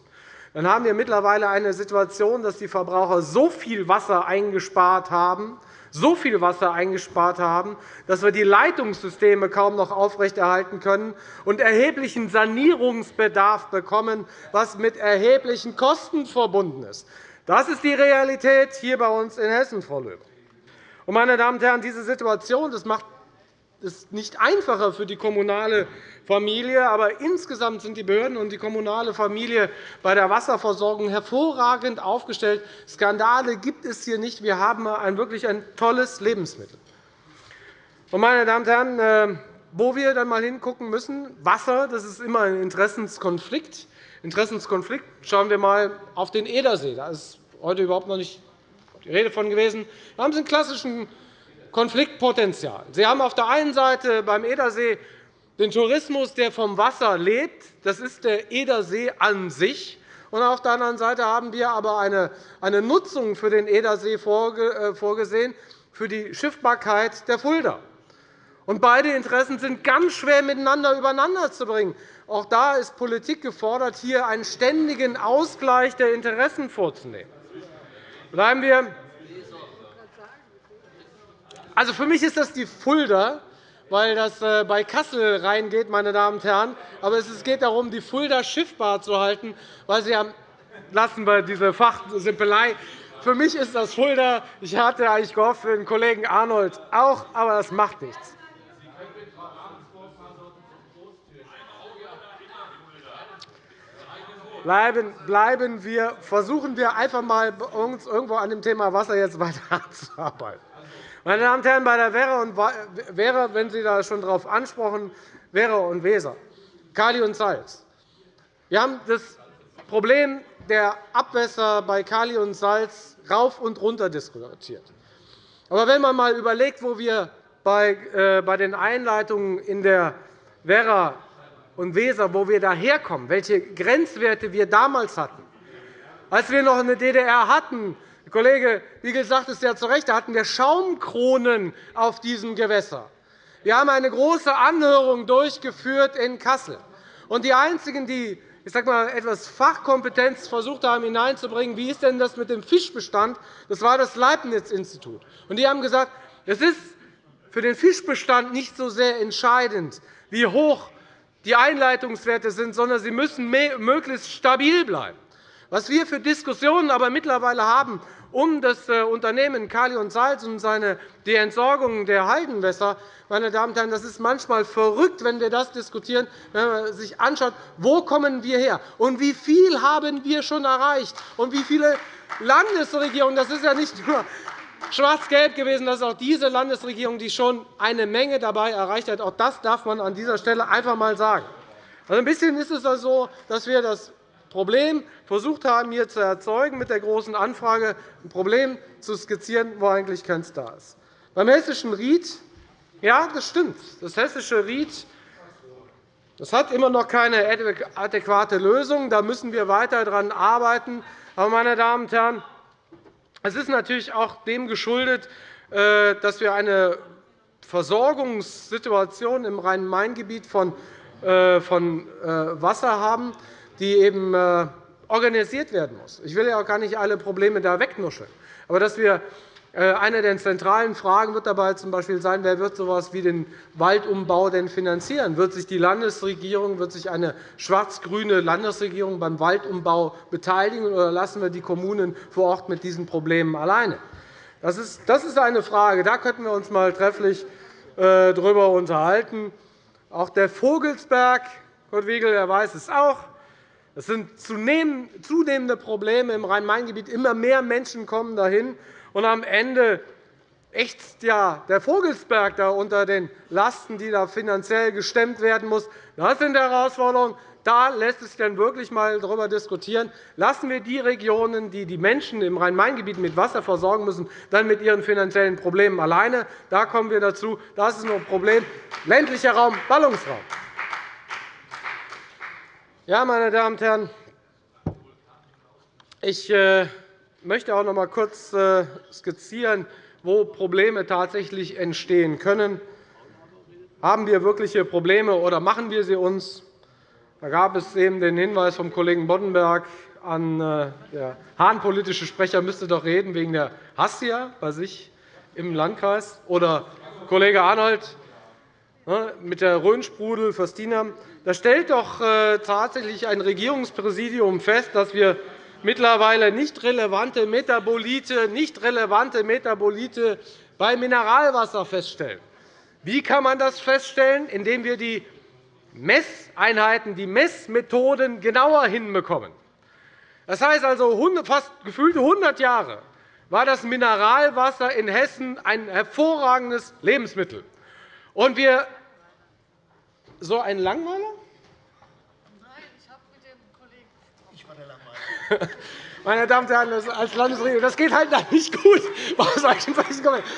S5: dann haben wir mittlerweile eine Situation, dass die Verbraucher so viel Wasser eingespart haben, so viel Wasser eingespart haben, dass wir die Leitungssysteme kaum noch aufrechterhalten können und erheblichen Sanierungsbedarf bekommen, was mit erheblichen Kosten verbunden ist. Das ist die Realität hier bei uns in Hessen, Frau Löber. Meine Damen und Herren, diese Situation das macht es nicht einfacher für die kommunale Familie. Aber insgesamt sind die Behörden und die kommunale Familie bei der Wasserversorgung hervorragend aufgestellt. Skandale gibt es hier nicht. Wir haben ein wirklich ein tolles Lebensmittel. Meine Damen und Herren, äh, wo wir dann einmal hingucken müssen, Wasser das ist immer ein Interessenskonflikt. Interessenskonflikt. Schauen wir einmal auf den Edersee. Da ist heute überhaupt noch nicht die Rede von gewesen. Da haben Sie einen klassischen Konfliktpotenzial. Sie haben auf der einen Seite beim Edersee den Tourismus, der vom Wasser lebt. Das ist der Edersee an sich. Und auf der anderen Seite haben wir aber eine Nutzung für den Edersee äh, vorgesehen, für die Schiffbarkeit der Fulda. Und beide Interessen sind ganz schwer miteinander übereinander zu bringen. Auch da ist Politik gefordert, hier einen ständigen Ausgleich der Interessen vorzunehmen. Bleiben wir also, für mich ist das die Fulda, weil das äh, bei Kassel reingeht, meine Damen und Herren. Aber es geht darum, die Fulda schiffbar zu halten, weil Sie haben lassen wir diese Fachsimpelei. Für mich ist das Fulda. Ich hatte eigentlich gehofft für den Kollegen Arnold auch, aber das macht nichts. Bleiben wir, versuchen wir einfach einmal uns irgendwo an dem Thema Wasser jetzt weiterzuarbeiten. <laughs> Meine Damen und Herren, bei der Werra, wenn Sie da schon darauf ansprechen, Werra und Weser, Kali und Salz. Wir haben das Problem der Abwässer bei Kali und Salz rauf und runter diskutiert. Aber wenn man einmal überlegt, wo wir bei äh, den Einleitungen in der Werra und Weser, wo wir daherkommen, welche Grenzwerte wir damals hatten, als wir noch eine DDR hatten, der Kollege Wiegel sagt es ja zu Recht, da hatten wir Schaumkronen auf diesem Gewässer. Wir haben eine große Anhörung durchgeführt in Kassel. Und die einzigen, die ich sage mal, etwas Fachkompetenz versucht haben hineinzubringen, wie ist denn das mit dem Fischbestand, das war das Leibniz-Institut. Die haben gesagt, es ist für den Fischbestand nicht so sehr entscheidend, wie hoch die Einleitungswerte sind, sondern sie müssen möglichst stabil bleiben. Was wir für Diskussionen aber mittlerweile haben um das äh, Unternehmen Kali und Salz und seine, die Entsorgung der Heidenwässer, meine Damen und Herren, das ist manchmal verrückt, wenn wir das diskutieren, wenn man sich anschaut, wo kommen wir her? Und wie viel haben wir schon erreicht? Und wie viele Landesregierungen, das ist ja nicht nur schwarz-gelb gewesen, das ist auch diese Landesregierung, die schon eine Menge dabei erreicht hat. Auch das darf man an dieser Stelle einfach einmal sagen. Also ein bisschen ist es so, also dass wir das Problem versucht haben, hier zu erzeugen, mit der Großen Anfrage ein Problem zu skizzieren, wo eigentlich keins da ist. Beim hessischen Ried, ja, das stimmt. Das hessische Ried das hat immer noch keine adäquate Lösung. Da müssen wir weiter daran arbeiten. Aber, meine Damen und Herren, es ist natürlich auch dem geschuldet, äh, dass wir eine Versorgungssituation im Rhein-Main-Gebiet von äh, äh, Wasser haben, die eben organisiert werden muss. Ich will ja auch gar nicht alle Probleme da wegnuscheln. Aber dass wir eine der zentralen Fragen wird dabei z.B. sein, wer wird so etwas wie den Waldumbau denn finanzieren? Wird sich die Landesregierung, wird sich eine schwarz-grüne Landesregierung beim Waldumbau beteiligen, oder lassen wir die Kommunen vor Ort mit diesen Problemen alleine? Das ist eine Frage. Da könnten wir uns einmal trefflich äh, darüber unterhalten. Auch der Vogelsberg, Kurt Wiegel er weiß es auch, es sind zunehmende Probleme im Rhein-Main-Gebiet. Immer mehr Menschen kommen dahin. Und am Ende ächzt ja der Vogelsberg da unter den Lasten, die da finanziell gestemmt werden muss. Das sind Herausforderungen. Da lässt sich dann wirklich einmal darüber diskutieren. Lassen wir die Regionen, die die Menschen im Rhein-Main-Gebiet mit Wasser versorgen müssen, dann mit ihren finanziellen Problemen alleine. Da kommen wir dazu. Das ist ein Problem. Ländlicher Raum, Ballungsraum. Ja, meine Damen und Herren, ich äh, möchte auch noch einmal kurz äh, skizzieren, wo Probleme tatsächlich entstehen können. Haben wir wirkliche Probleme oder machen wir sie uns? Da gab es eben den Hinweis vom Kollegen Boddenberg an äh, der Hahn-politische Sprecher müsste doch reden wegen der Hassia bei sich im Landkreis. Oder Kollege Arnold ne, mit der Rhönsprudel, Föstina. Da stellt doch äh, tatsächlich ein Regierungspräsidium fest, dass wir mittlerweile nicht relevante Metabolite, nicht relevante Metabolite bei Mineralwasser feststellen. Wie kann man das feststellen? Indem wir die Messeinheiten, die Messmethoden genauer hinbekommen. Das heißt also, fast gefühlte 100 Jahre war das Mineralwasser in Hessen ein hervorragendes Lebensmittel. Und wir so ein Langweiler? Nein, ich habe mit dem Kollegen. Ich war der Langweiler. <laughs> Meine Damen und Herren, als Landesregierung, das geht halt nicht gut. <laughs>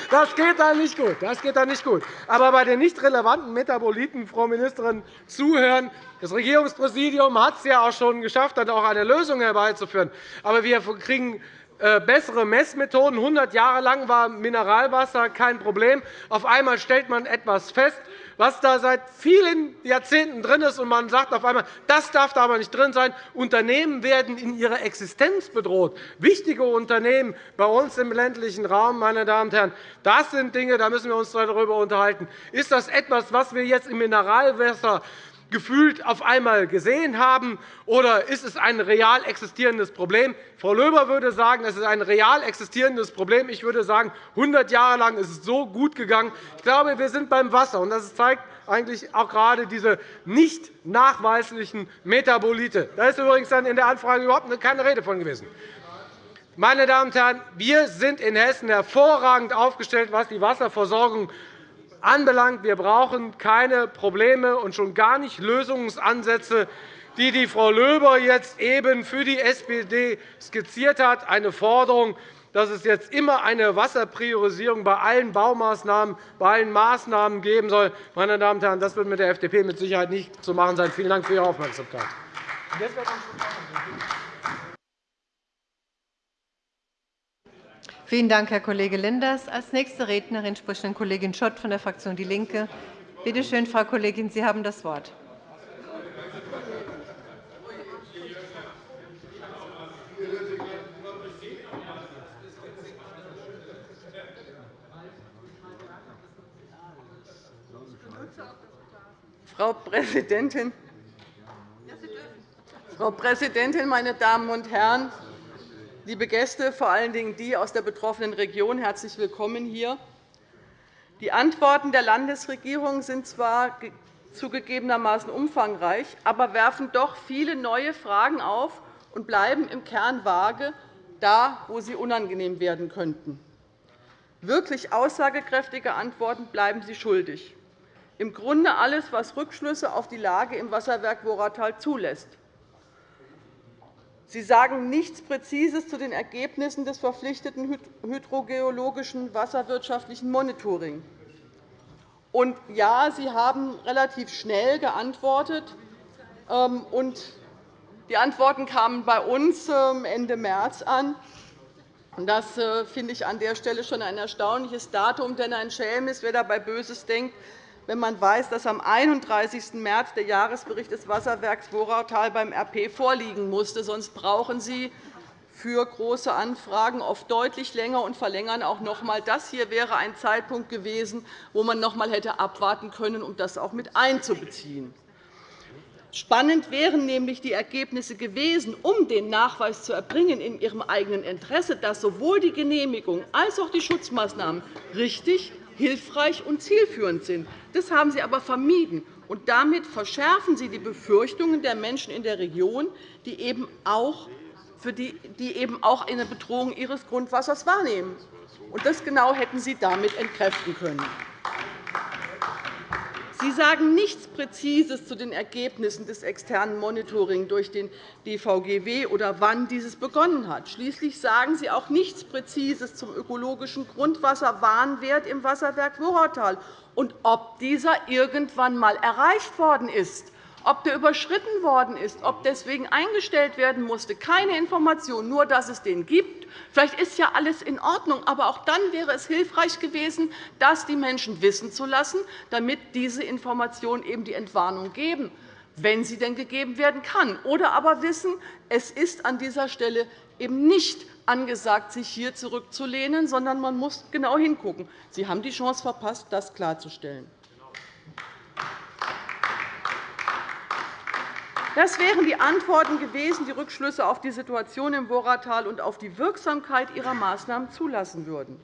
S5: Das geht da nicht gut. Das geht da nicht gut. Aber bei den nicht relevanten Metaboliten, Frau Ministerin, zuhören. Das Regierungspräsidium hat es ja auch schon geschafft, dann auch eine Lösung herbeizuführen. Aber wir kriegen äh, bessere Messmethoden. 100 Jahre lang war Mineralwasser kein Problem. Auf einmal stellt man etwas fest, was da seit vielen Jahrzehnten drin ist, und man sagt auf einmal, das darf da aber nicht drin sein. Unternehmen werden in ihrer Existenz bedroht. Wichtige Unternehmen bei uns im ländlichen Raum, meine Damen und Herren, das sind Dinge, da müssen wir uns darüber unterhalten. Ist das etwas, was wir jetzt im Mineralwasser gefühlt auf einmal gesehen haben? Oder ist es ein real existierendes Problem? Frau Löber würde sagen, es ist ein real existierendes Problem. Ich würde sagen, 100 Jahre lang ist es so gut gegangen. Ich glaube, wir sind beim Wasser. und Das zeigt eigentlich auch gerade diese nicht nachweislichen Metabolite. Da ist übrigens in der Anfrage überhaupt keine Rede von gewesen. Meine Damen und Herren, wir sind in Hessen hervorragend aufgestellt, was die Wasserversorgung anbelangt. Wir brauchen keine Probleme und schon gar nicht Lösungsansätze, die die Frau Löber jetzt eben für die SPD skizziert hat, eine Forderung, dass es jetzt immer eine Wasserpriorisierung bei allen Baumaßnahmen, bei allen Maßnahmen geben soll. Meine Damen und Herren, das wird mit der FDP mit Sicherheit nicht zu machen sein. Vielen Dank für Ihre Aufmerksamkeit.
S1: Vielen Dank, Herr Kollege Lenders. – Als nächste Rednerin spricht Kollegin Schott von der Fraktion DIE LINKE. Bitte schön, Frau Kollegin, Sie haben das Wort.
S6: Frau Präsidentin, Frau Präsidentin, meine Damen und Herren! Liebe Gäste, vor allen Dingen die aus der betroffenen Region, herzlich willkommen hier. Die Antworten der Landesregierung sind zwar zugegebenermaßen umfangreich, aber werfen doch viele neue Fragen auf und bleiben im Kern vage, da, wo sie unangenehm werden könnten. Wirklich aussagekräftige Antworten bleiben Sie schuldig. Im Grunde alles, was Rückschlüsse auf die Lage im Wasserwerk Woratal zulässt. Sie sagen nichts Präzises zu den Ergebnissen des verpflichteten hydrogeologischen wasserwirtschaftlichen Monitoring. Und ja, Sie haben relativ schnell geantwortet. Ähm, und die Antworten kamen bei uns ähm, Ende März an. Das äh, finde ich an der Stelle schon ein erstaunliches Datum, denn ein Schelm ist, wer dabei Böses denkt, wenn man weiß, dass am 31. März der Jahresbericht des Wasserwerks Woratal beim RP vorliegen musste. Sonst brauchen Sie für große Anfragen oft deutlich länger und verlängern auch noch einmal. Das hier wäre ein Zeitpunkt gewesen, wo man noch einmal hätte abwarten können, um das auch mit einzubeziehen. Spannend wären nämlich die Ergebnisse gewesen, um den Nachweis zu erbringen in Ihrem eigenen Interesse, dass sowohl die Genehmigung als auch die Schutzmaßnahmen richtig hilfreich und zielführend sind. Das haben Sie aber vermieden. Und damit verschärfen Sie die Befürchtungen der Menschen in der Region, die eben auch, die, eben auch eine Bedrohung ihres Grundwassers wahrnehmen. Und das genau hätten Sie damit entkräften können. Sie sagen nichts Präzises zu den Ergebnissen des externen Monitorings durch den DVGW oder wann dieses begonnen hat. Schließlich sagen Sie auch nichts Präzises zum ökologischen Grundwasserwarnwert im Wasserwerk Wurautal und ob dieser irgendwann einmal erreicht worden ist ob der überschritten worden ist, ob deswegen eingestellt werden musste, keine Information, nur dass es den gibt. Vielleicht ist ja alles in Ordnung, aber auch dann wäre es hilfreich gewesen, das die Menschen wissen zu lassen, damit diese Informationen eben die Entwarnung geben, wenn sie denn gegeben werden kann. Oder aber wissen, es ist an dieser Stelle eben nicht angesagt, sich hier zurückzulehnen, sondern man muss genau hingucken. Sie haben die Chance verpasst, das klarzustellen. Das wären die Antworten gewesen, die Rückschlüsse auf die Situation im Vorratal und auf die Wirksamkeit ihrer Maßnahmen zulassen würden.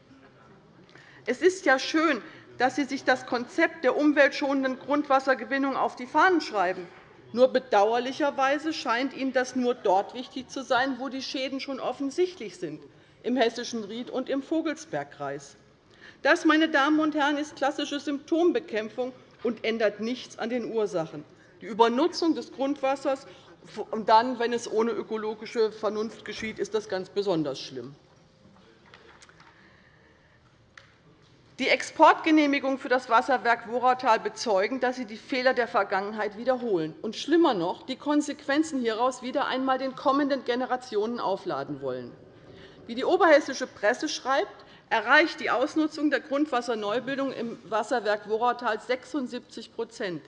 S6: Es ist ja schön, dass Sie sich das Konzept der umweltschonenden Grundwassergewinnung auf die Fahnen schreiben. Nur bedauerlicherweise scheint Ihnen das nur dort wichtig zu sein, wo die Schäden schon offensichtlich sind, im hessischen Ried und im Vogelsbergkreis. Das, meine Damen und Herren, ist klassische Symptombekämpfung und ändert nichts an den Ursachen die Übernutzung des Grundwassers. Und dann, wenn es ohne ökologische Vernunft geschieht, ist das ganz besonders schlimm. Die Exportgenehmigungen für das Wasserwerk Woratal bezeugen, dass Sie die Fehler der Vergangenheit wiederholen und schlimmer noch, die Konsequenzen hieraus wieder einmal den kommenden Generationen aufladen wollen. Wie die oberhessische Presse schreibt, erreicht die Ausnutzung der Grundwasserneubildung im Wasserwerk Woratal 76%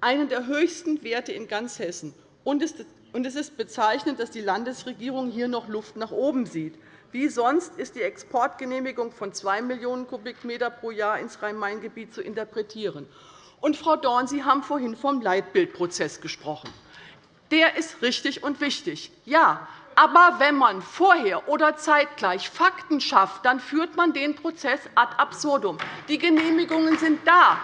S6: einen der höchsten Werte in ganz Hessen. Und es ist bezeichnend, dass die Landesregierung hier noch Luft nach oben sieht. Wie sonst ist die Exportgenehmigung von 2 Millionen Kubikmeter pro Jahr ins Rhein-Main-Gebiet zu interpretieren. Und, Frau Dorn, Sie haben vorhin vom Leitbildprozess gesprochen. Der ist richtig und wichtig. Ja, aber wenn man vorher oder zeitgleich Fakten schafft, dann führt man den Prozess ad absurdum. Die Genehmigungen sind da.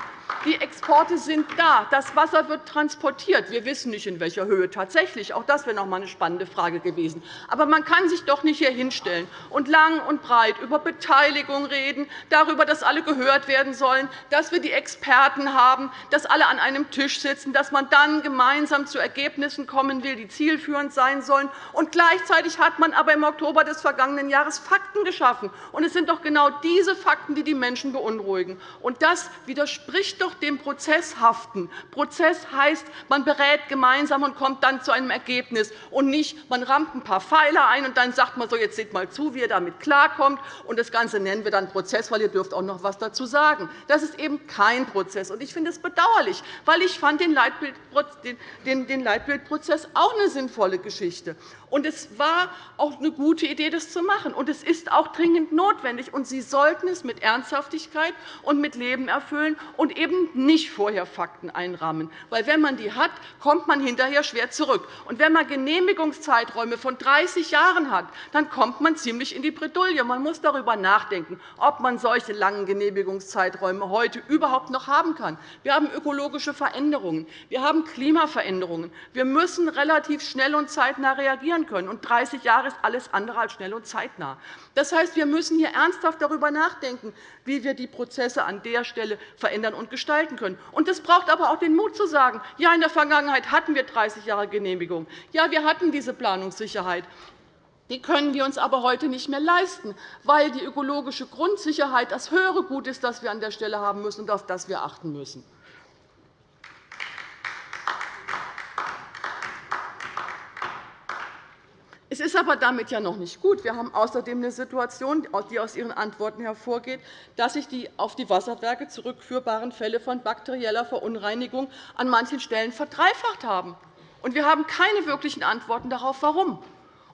S6: Die Exporte sind da. Das Wasser wird transportiert. Wir wissen nicht, in welcher Höhe tatsächlich. Auch das wäre noch einmal eine spannende Frage gewesen. Aber man kann sich doch nicht hier hinstellen und lang und breit über Beteiligung reden, darüber, dass alle gehört werden sollen, dass wir die Experten haben, dass alle an einem Tisch sitzen, dass man dann gemeinsam zu Ergebnissen kommen will, die zielführend sein sollen. Und gleichzeitig hat man aber im Oktober des vergangenen Jahres Fakten geschaffen. Und es sind doch genau diese Fakten, die die Menschen beunruhigen. Und das widerspricht doch dem Prozess haften. Prozess heißt, man berät gemeinsam und kommt dann zu einem Ergebnis, und nicht, man rammt ein paar Pfeiler ein, und dann sagt man so, jetzt seht mal zu, wie ihr damit klarkommt, und das Ganze nennen wir dann Prozess, weil ihr dürft auch noch etwas dazu sagen. Das ist eben kein Prozess. Ich finde es bedauerlich, weil ich fand den Leitbildprozess auch eine sinnvolle Geschichte. Und es war auch eine gute Idee, das zu machen. Und es ist auch dringend notwendig. Und Sie sollten es mit Ernsthaftigkeit und mit Leben erfüllen und eben nicht vorher Fakten einrahmen. Weil wenn man die hat, kommt man hinterher schwer zurück. Und wenn man Genehmigungszeiträume von 30 Jahren hat, dann kommt man ziemlich in die Bredouille. Man muss darüber nachdenken, ob man solche langen Genehmigungszeiträume heute überhaupt noch haben kann. Wir haben ökologische Veränderungen. Wir haben Klimaveränderungen. Wir müssen relativ schnell und zeitnah reagieren reagieren können. Und 30 Jahre ist alles andere als schnell und zeitnah. Das heißt, wir müssen hier ernsthaft darüber nachdenken, wie wir die Prozesse an der Stelle verändern und gestalten können. Und das braucht aber auch den Mut zu sagen, ja, in der Vergangenheit hatten wir 30 Jahre Genehmigung. Ja, wir hatten diese Planungssicherheit. Die können wir uns aber heute nicht mehr leisten, weil die ökologische Grundsicherheit das höhere Gut ist, das wir an der Stelle haben müssen und auf das wir achten müssen. Es ist aber damit ja noch nicht gut. Wir haben außerdem eine Situation, die aus Ihren Antworten hervorgeht, dass sich die auf die Wasserwerke zurückführbaren Fälle von bakterieller Verunreinigung an manchen Stellen verdreifacht haben. Wir haben keine wirklichen Antworten darauf, warum.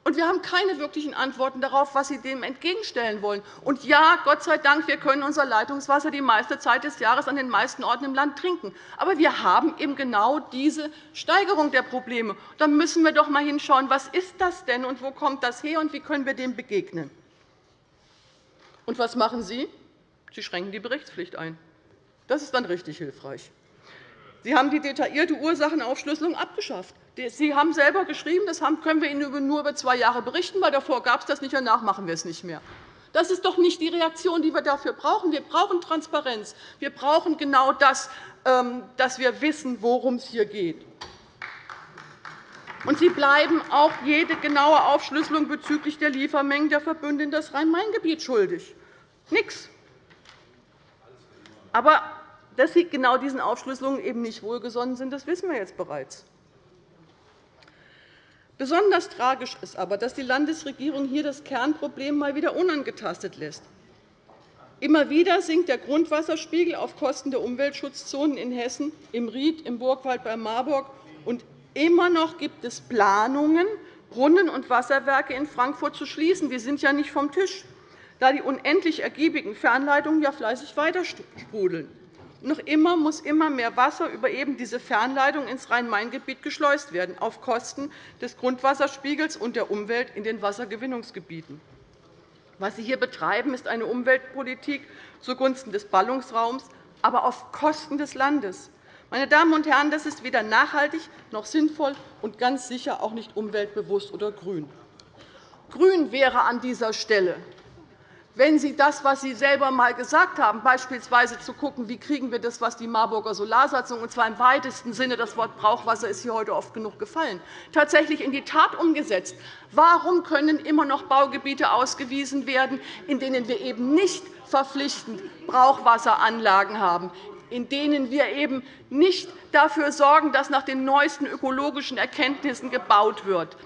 S6: Und wir haben keine wirklichen Antworten darauf, was Sie dem entgegenstellen wollen. Und ja, Gott sei Dank, wir können unser Leitungswasser die meiste Zeit des Jahres an den meisten Orten im Land trinken. Aber wir haben eben genau diese Steigerung der Probleme. Da müssen wir doch einmal hinschauen, was ist das denn und wo kommt das her und wie können wir dem begegnen. Und was machen Sie? Sie schränken die Berichtspflicht ein. Das ist dann richtig hilfreich. Sie haben die detaillierte Ursachenaufschlüsselung abgeschafft. Sie haben selber geschrieben, das können wir Ihnen nur über zwei Jahre berichten, weil davor gab es das nicht, danach machen wir es nicht mehr. Das ist doch nicht die Reaktion, die wir dafür brauchen. Wir brauchen Transparenz. Wir brauchen genau das, ähm, dass wir wissen, worum es hier geht. Und Sie bleiben auch jede genaue Aufschlüsselung bezüglich der Liefermengen der Verbünde in das Rhein-Main-Gebiet schuldig. Nichts. Aber dass Sie genau diesen Aufschlüsselungen eben nicht wohlgesonnen sind, das wissen wir jetzt bereits. Besonders tragisch ist aber, dass die Landesregierung hier das Kernproblem mal wieder unangetastet lässt. Immer wieder sinkt der Grundwasserspiegel auf Kosten der Umweltschutzzonen in Hessen, im Ried, im Burgwald bei Marburg. Und immer noch gibt es Planungen, Brunnen und Wasserwerke in Frankfurt zu schließen. Die sind ja nicht vom Tisch, da die unendlich ergiebigen Fernleitungen ja fleißig weiter sprudeln. Noch immer muss immer mehr Wasser über eben diese Fernleitung ins Rhein-Main-Gebiet geschleust werden, auf Kosten des Grundwasserspiegels und der Umwelt in den Wassergewinnungsgebieten. Was Sie hier betreiben, ist eine Umweltpolitik zugunsten des Ballungsraums, aber auf Kosten des Landes. Meine Damen und Herren, das ist weder nachhaltig noch sinnvoll und ganz sicher auch nicht umweltbewusst oder grün. Grün wäre an dieser Stelle, wenn Sie das, was Sie selber einmal gesagt haben, beispielsweise zu schauen, wie kriegen wir das, was die Marburger Solarsatzung, und zwar im weitesten Sinne, das Wort Brauchwasser ist hier heute oft genug gefallen, tatsächlich in die Tat umgesetzt. Warum können immer noch Baugebiete ausgewiesen werden, in denen wir eben nicht verpflichtend Brauchwasseranlagen haben, in denen wir eben nicht dafür sorgen, dass nach den neuesten ökologischen Erkenntnissen gebaut wird?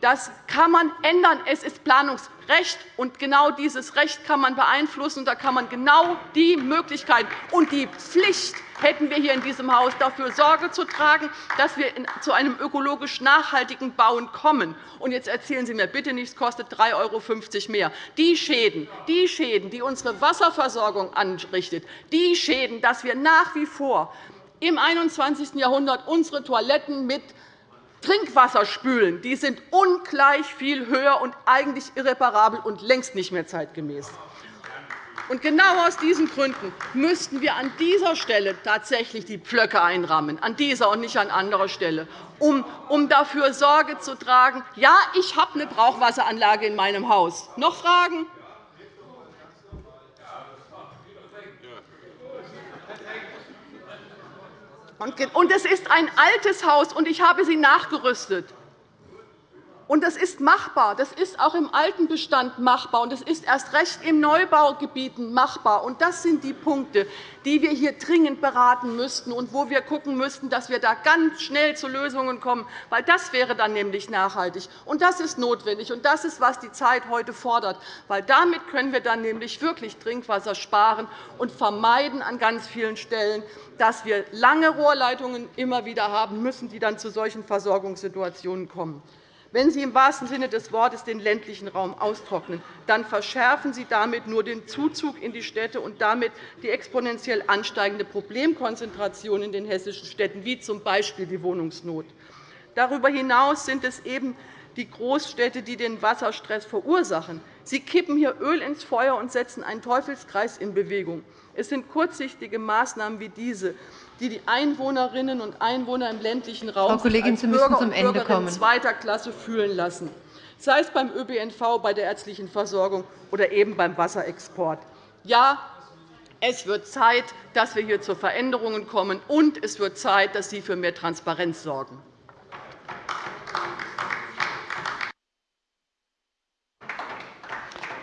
S6: Das kann man ändern. Es ist Planungsrecht, und genau dieses Recht kann man beeinflussen. Da kann man genau die Möglichkeit und die Pflicht hätten wir hier in diesem Haus, dafür Sorge zu tragen, dass wir zu einem ökologisch nachhaltigen Bauen kommen. Und jetzt erzählen Sie mir bitte nicht, es kostet 3,50 € mehr. Die Schäden, die Schäden, die unsere Wasserversorgung anrichtet, die Schäden, dass wir nach wie vor im 21. Jahrhundert unsere Toiletten mit Trinkwasser spülen, die sind ungleich viel höher und eigentlich irreparabel und längst nicht mehr zeitgemäß. Und genau aus diesen Gründen müssten wir an dieser Stelle tatsächlich die Pflöcke einrammen, an dieser und nicht an anderer Stelle, um, um dafür Sorge zu tragen. Ja, ich habe eine Brauchwasseranlage in meinem Haus. Noch Fragen? Und es ist ein altes Haus, und ich habe sie nachgerüstet. Und das ist machbar. Das ist auch im alten Bestand machbar, und es ist erst recht in Neubaugebieten machbar. Und das sind die Punkte, die wir hier dringend beraten müssten und wo wir schauen müssten, dass wir da ganz schnell zu Lösungen kommen, weil das wäre dann nämlich nachhaltig. Und das ist notwendig, und das ist, was die Zeit heute fordert, weil damit können wir dann nämlich wirklich Trinkwasser sparen und vermeiden an ganz vielen Stellen, dass wir lange Rohrleitungen immer wieder haben müssen, die dann zu solchen Versorgungssituationen kommen. Wenn Sie im wahrsten Sinne des Wortes den ländlichen Raum austrocknen, dann verschärfen Sie damit nur den Zuzug in die Städte und damit die exponentiell ansteigende Problemkonzentration in den hessischen Städten, wie z. B. die Wohnungsnot. Darüber hinaus sind es eben die Großstädte, die den Wasserstress verursachen. Sie kippen hier Öl ins Feuer und setzen einen Teufelskreis in Bewegung. Es sind kurzsichtige Maßnahmen wie diese, die die Einwohnerinnen und Einwohner im ländlichen Raum
S1: Frau Kollegin, Sie müssen
S6: Bürger
S1: zum Ende kommen.
S6: zweiter Klasse fühlen lassen, sei es beim ÖPNV, bei der ärztlichen Versorgung oder eben beim Wasserexport. Ja, es wird Zeit, dass wir hier zu Veränderungen kommen, und es wird Zeit, dass Sie für mehr Transparenz sorgen.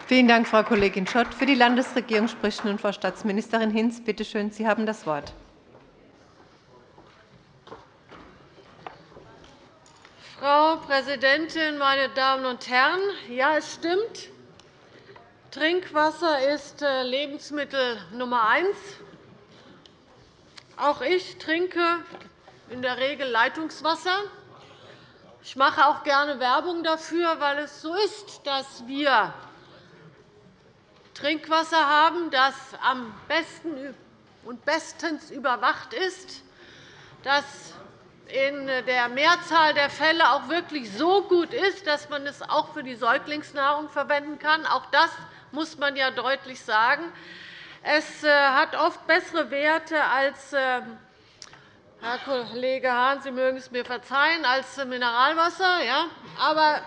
S1: Vielen Dank, Frau Kollegin Schott. Für die Landesregierung spricht nun Frau Staatsministerin Hinz. Bitte schön, Sie haben das Wort.
S7: Frau Präsidentin, meine Damen und Herren! Ja, es stimmt. Trinkwasser ist äh, Lebensmittel Nummer eins. Auch ich trinke in der Regel Leitungswasser. Ich mache auch gerne Werbung dafür, weil es so ist, dass wir Trinkwasser haben, das am besten und bestens überwacht ist, das in der Mehrzahl der Fälle auch wirklich so gut ist, dass man es auch für die Säuglingsnahrung verwenden kann. Auch das muss man ja deutlich sagen. Es äh, hat oft bessere Werte als äh, Herr Kollege Hahn, Sie mögen es mir verzeihen, als Mineralwasser. Ja? Aber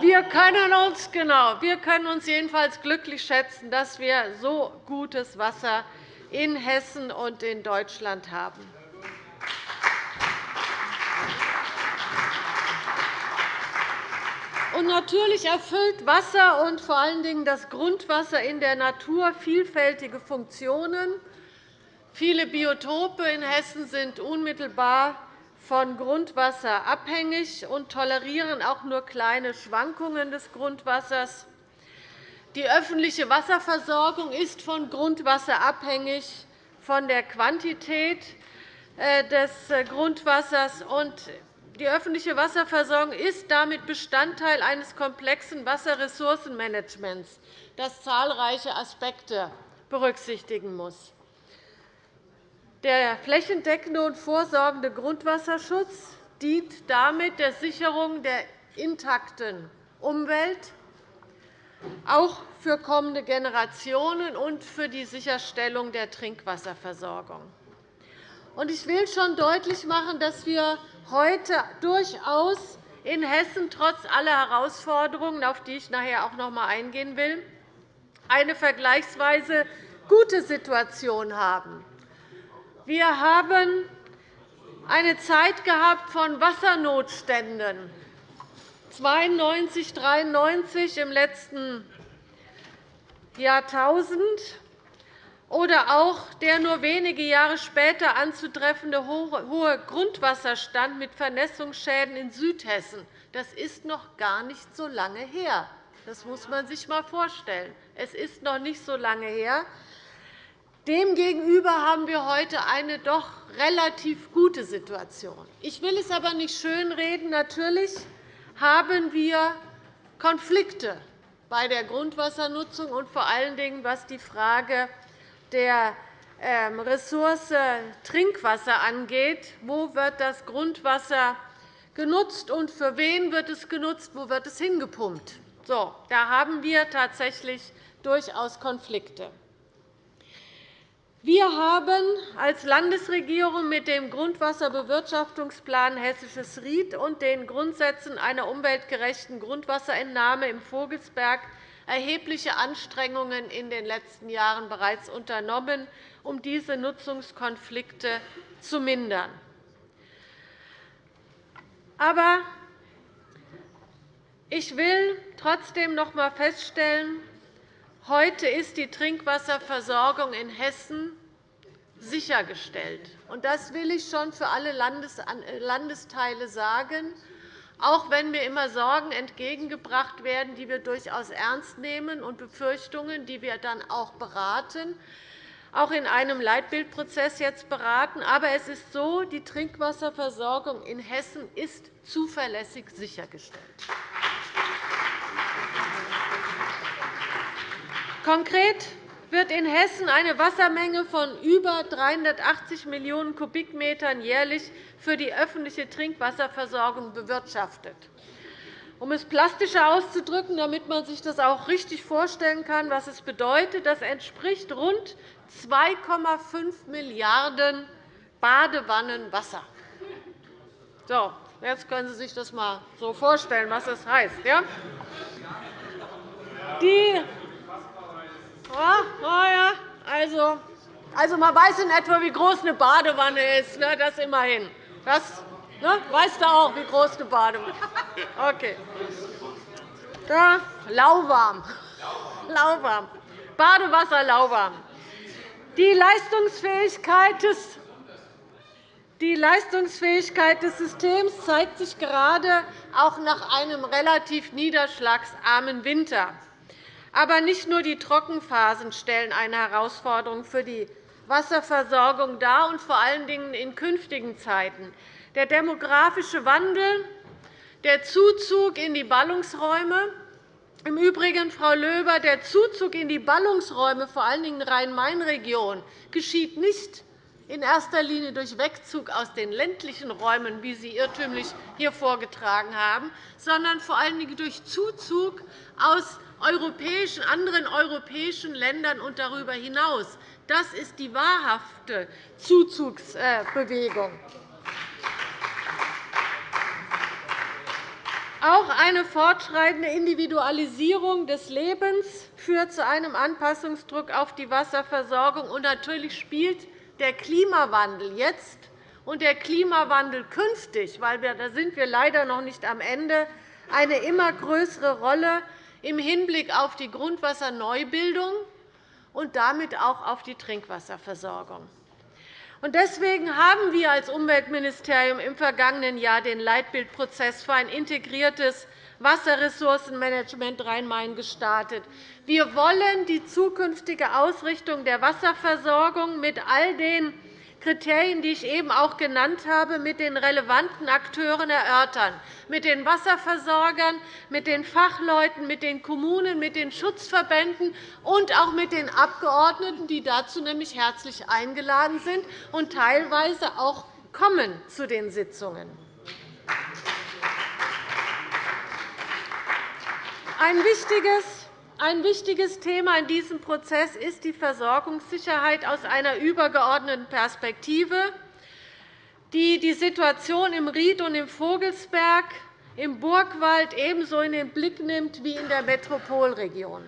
S7: wir können uns, genau, wir können uns jedenfalls glücklich schätzen, dass wir so gutes Wasser in Hessen und in Deutschland haben. Und natürlich erfüllt Wasser und vor allen Dingen das Grundwasser in der Natur vielfältige Funktionen. Viele Biotope in Hessen sind unmittelbar von Grundwasser abhängig und tolerieren auch nur kleine Schwankungen des Grundwassers. Die öffentliche Wasserversorgung ist von Grundwasser abhängig, von der Quantität äh, des äh, Grundwassers. Die öffentliche Wasserversorgung ist damit Bestandteil eines komplexen Wasserressourcenmanagements, das zahlreiche Aspekte berücksichtigen muss. Der flächendeckende und vorsorgende Grundwasserschutz dient damit der Sicherung der intakten Umwelt, auch für kommende Generationen und für die Sicherstellung der Trinkwasserversorgung. Ich will schon deutlich machen, dass wir heute durchaus in Hessen trotz aller Herausforderungen, auf die ich nachher auch noch einmal eingehen will, eine vergleichsweise gute Situation haben. Wir haben eine Zeit gehabt von Wassernotständen 92, 93 im letzten Jahrtausend oder auch der nur wenige Jahre später anzutreffende hohe Grundwasserstand mit Vernässungsschäden in Südhessen. Das ist noch gar nicht so lange her. Das muss man sich einmal vorstellen. Es ist noch nicht so lange her. Demgegenüber haben wir heute eine doch relativ gute Situation. Ich will es aber nicht schönreden. Natürlich haben wir Konflikte bei der Grundwassernutzung und vor allen Dingen, was die Frage der ähm, Ressource Trinkwasser angeht. Wo wird das Grundwasser genutzt und für wen wird es genutzt? Wo wird es hingepumpt? So, da haben wir tatsächlich durchaus Konflikte. Wir haben als Landesregierung mit dem Grundwasserbewirtschaftungsplan Hessisches Ried und den Grundsätzen einer umweltgerechten Grundwasserentnahme im Vogelsberg erhebliche Anstrengungen in den letzten Jahren bereits unternommen, um diese Nutzungskonflikte zu mindern. Aber Ich will trotzdem noch einmal feststellen, heute ist die Trinkwasserversorgung in Hessen sichergestellt. Das will ich schon für alle Landesteile sagen, auch wenn mir immer Sorgen entgegengebracht werden, die wir durchaus ernst nehmen, und Befürchtungen, die wir dann auch beraten auch in einem Leitbildprozess jetzt beraten. Aber es ist so, die Trinkwasserversorgung in Hessen ist zuverlässig sichergestellt. Konkret wird in Hessen eine Wassermenge von über 380 Millionen Kubikmetern jährlich für die öffentliche Trinkwasserversorgung bewirtschaftet. Um es plastischer auszudrücken, damit man sich das auch richtig vorstellen kann, was es bedeutet, das entspricht rund 2,5 Milliarden Badewannen Wasser. So, jetzt können Sie sich das einmal so vorstellen, was das heißt. Ja? Die ja, also, also, man weiß in etwa, wie groß eine Badewanne ist. Ne? Das immerhin. Das ne? weißt du auch, wie groß eine Badewanne ist. Okay. Da, lauwarm. lauwarm. Badewasser lauwarm. Die Leistungsfähigkeit des die Leistungsfähigkeit des Systems zeigt sich gerade auch nach einem relativ niederschlagsarmen Winter. Aber nicht nur die Trockenphasen stellen eine Herausforderung für die Wasserversorgung dar, und vor allen Dingen in künftigen Zeiten. Der demografische Wandel, der Zuzug in die Ballungsräume, im Übrigen, Frau Löber, der Zuzug in die Ballungsräume, vor allen Dingen Rhein-Main-Region, geschieht nicht in erster Linie durch Wegzug aus den ländlichen Räumen, wie Sie irrtümlich hier vorgetragen haben, sondern vor allen Dingen durch Zuzug aus anderen europäischen Ländern und darüber hinaus. Das ist die wahrhafte Zuzugsbewegung. Auch eine fortschreitende Individualisierung des Lebens führt zu einem Anpassungsdruck auf die Wasserversorgung. Und natürlich spielt der Klimawandel jetzt und der Klimawandel künftig, weil da sind wir leider noch nicht am Ende, eine immer größere Rolle im Hinblick auf die Grundwasserneubildung und damit auch auf die Trinkwasserversorgung. Deswegen haben wir als Umweltministerium im vergangenen Jahr den Leitbildprozess für ein integriertes Wasserressourcenmanagement Rhein-Main gestartet. Wir wollen die zukünftige Ausrichtung der Wasserversorgung mit all den Kriterien, die ich eben auch genannt habe, mit den relevanten Akteuren erörtern, mit den Wasserversorgern, mit den Fachleuten, mit den Kommunen, mit den Schutzverbänden und auch mit den Abgeordneten, die dazu nämlich herzlich eingeladen sind und teilweise auch kommen zu den Sitzungen. Ein wichtiges ein wichtiges Thema in diesem Prozess ist die Versorgungssicherheit aus einer übergeordneten Perspektive, die die Situation im Ried und im Vogelsberg, im Burgwald ebenso in den Blick nimmt wie in der Metropolregion.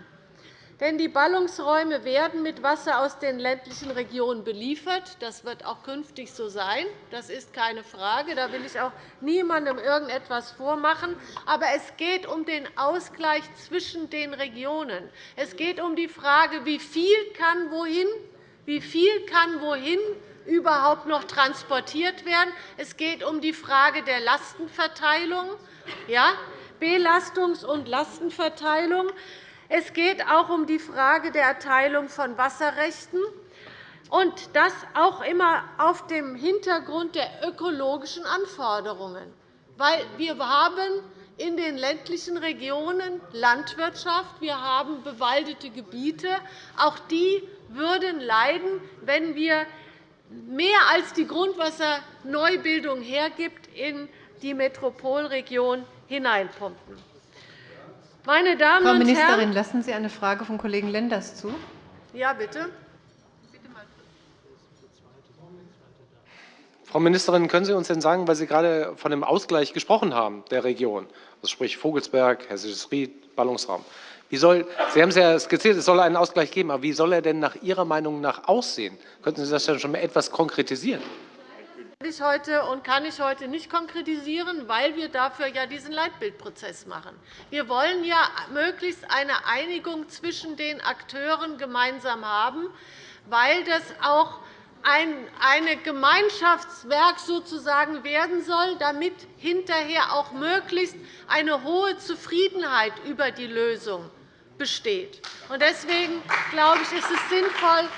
S7: Denn die Ballungsräume werden mit Wasser aus den ländlichen Regionen beliefert. Das wird auch künftig so sein. Das ist keine Frage. Da will ich auch niemandem irgendetwas vormachen. Aber es geht um den Ausgleich zwischen den Regionen. Es geht um die Frage, wie viel kann wohin, wie viel kann wohin überhaupt noch transportiert werden. Es geht um die Frage der Lastenverteilung, ja, Belastungs- und Lastenverteilung. Es geht auch um die Frage der Erteilung von Wasserrechten, und das auch immer auf dem Hintergrund der ökologischen Anforderungen. Weil wir haben in den ländlichen Regionen Landwirtschaft, wir haben bewaldete Gebiete. Auch die würden leiden, wenn wir mehr als die Grundwasserneubildung hergibt, in die Metropolregion hineinpumpen. Meine Damen
S1: Frau Ministerin, lassen Sie eine Frage vom Kollegen Lenders zu?
S7: Ja, bitte.
S5: Frau Ministerin, können Sie uns denn sagen, weil Sie gerade von dem Ausgleich gesprochen haben der Region, also sprich Vogelsberg, Hessisches Ried, Ballungsraum, wie soll, Sie haben es ja skizziert, es soll einen Ausgleich geben, aber wie soll er denn nach Ihrer Meinung nach aussehen? Könnten Sie das dann schon etwas konkretisieren?
S7: Ich heute und kann ich heute nicht konkretisieren, weil wir dafür ja diesen Leitbildprozess machen. Wir wollen ja möglichst eine Einigung zwischen den Akteuren gemeinsam haben, weil das auch ein Gemeinschaftswerk sozusagen werden soll, damit hinterher auch möglichst eine hohe Zufriedenheit über die Lösung besteht. Deswegen glaube ich, ist es sinnvoll,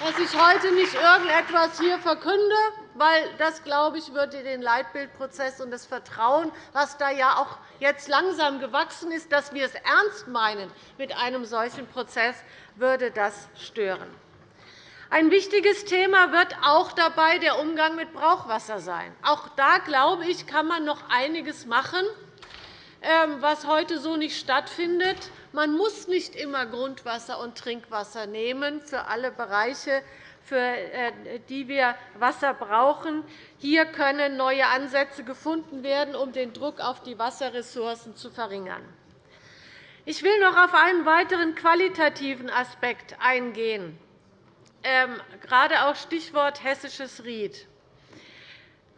S7: dass ich heute nicht irgendetwas hier verkünde, weil das, glaube ich, würde den Leitbildprozess und das Vertrauen, das da ja auch jetzt langsam gewachsen ist, dass wir es ernst meinen mit einem solchen Prozess, würde das stören. Ein wichtiges Thema wird auch dabei der Umgang mit Brauchwasser sein. Auch da, glaube ich, kann man noch einiges machen, ähm, was heute so nicht stattfindet. Man muss nicht immer Grundwasser und Trinkwasser nehmen für alle Bereiche, für äh, die wir Wasser brauchen. Hier können neue Ansätze gefunden werden, um den Druck auf die Wasserressourcen zu verringern. Ich will noch auf einen weiteren qualitativen Aspekt eingehen, ähm, gerade auch Stichwort hessisches Ried.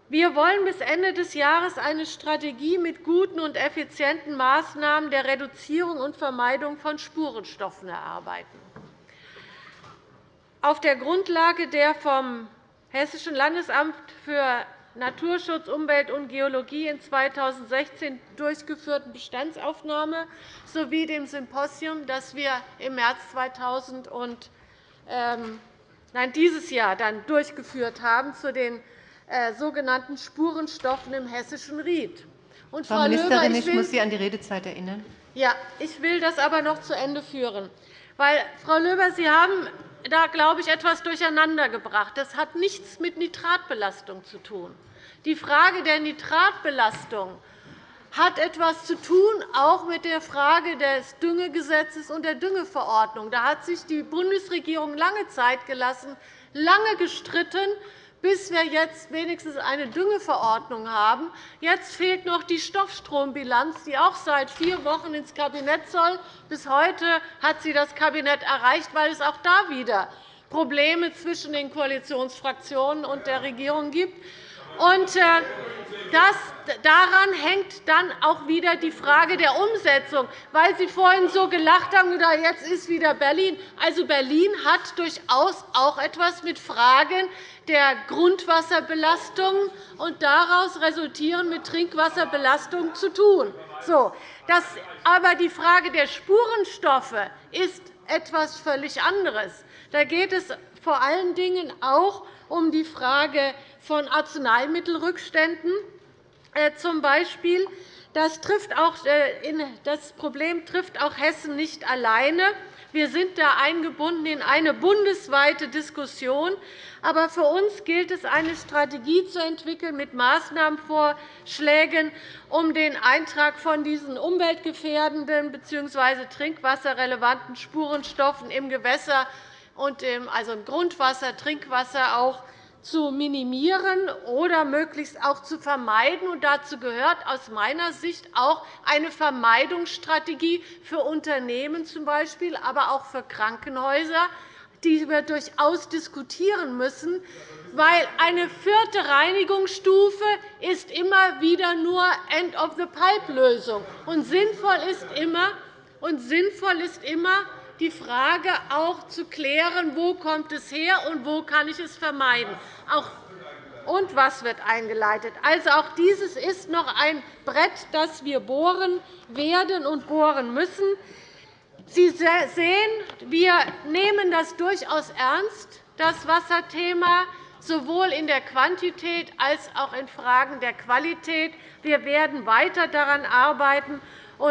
S7: Wir wollen bis Ende des Jahres eine Strategie mit guten und effizienten Maßnahmen der Reduzierung und Vermeidung von Spurenstoffen erarbeiten. Auf der Grundlage der vom Hessischen Landesamt für Naturschutz, Umwelt und Geologie in 2016 durchgeführten Bestandsaufnahme sowie dem Symposium, das wir im März 2000 und, ähm, nein, dieses Jahr dann durchgeführt haben, zu den äh, sogenannten Spurenstoffen im hessischen Ried.
S1: Und, Frau, Frau Ministerin, Löber, ich, ich muss Sie an die Redezeit erinnern.
S7: Ja, ich will das aber noch zu Ende führen. Weil, Frau Löber, Sie haben da, glaube ich, etwas durcheinandergebracht. Das hat nichts mit Nitratbelastung zu tun. Die Frage der Nitratbelastung hat etwas zu tun, auch mit der Frage des Düngegesetzes und der Düngeverordnung. Da hat sich die Bundesregierung lange Zeit gelassen, lange gestritten, bis wir jetzt wenigstens eine Düngeverordnung haben. Jetzt fehlt noch die Stoffstrombilanz, die auch seit vier Wochen ins Kabinett soll. Bis heute hat sie das Kabinett erreicht, weil es auch da wieder Probleme zwischen den Koalitionsfraktionen und der Regierung gibt. Und äh, das, daran hängt dann auch wieder die Frage der Umsetzung, weil Sie vorhin so gelacht haben, jetzt ist wieder Berlin. Also Berlin hat durchaus auch etwas mit Fragen der Grundwasserbelastung und daraus resultieren mit Trinkwasserbelastung zu tun. So, das, aber die Frage der Spurenstoffe ist etwas völlig anderes. Da geht es vor allen Dingen auch um die Frage von Arzneimittelrückständen äh, zum Beispiel. Das, trifft auch, äh, das Problem trifft auch Hessen nicht alleine. Wir sind da eingebunden in eine bundesweite Diskussion. Aber für uns gilt es, eine Strategie zu entwickeln mit Maßnahmenvorschlägen, um den Eintrag von diesen umweltgefährdenden bzw. trinkwasserrelevanten Spurenstoffen im Gewässer und im, also im Grundwasser, Trinkwasser auch zu minimieren oder möglichst auch zu vermeiden. Und dazu gehört aus meiner Sicht auch eine Vermeidungsstrategie für Unternehmen zum Beispiel, aber auch für Krankenhäuser, die wir durchaus diskutieren müssen, weil eine vierte Reinigungsstufe ist immer wieder nur End-of-the-Pipe-Lösung. Und sinnvoll ist immer, und sinnvoll ist immer die Frage auch zu klären, wo kommt es her und wo kann ich es vermeiden. Und was wird eingeleitet? Also, auch dieses ist noch ein Brett, das wir bohren werden und bohren müssen. Sie sehen, wir nehmen das durchaus ernst, das Wasserthema, sowohl in der Quantität als auch in Fragen der Qualität. Wir werden weiter daran arbeiten.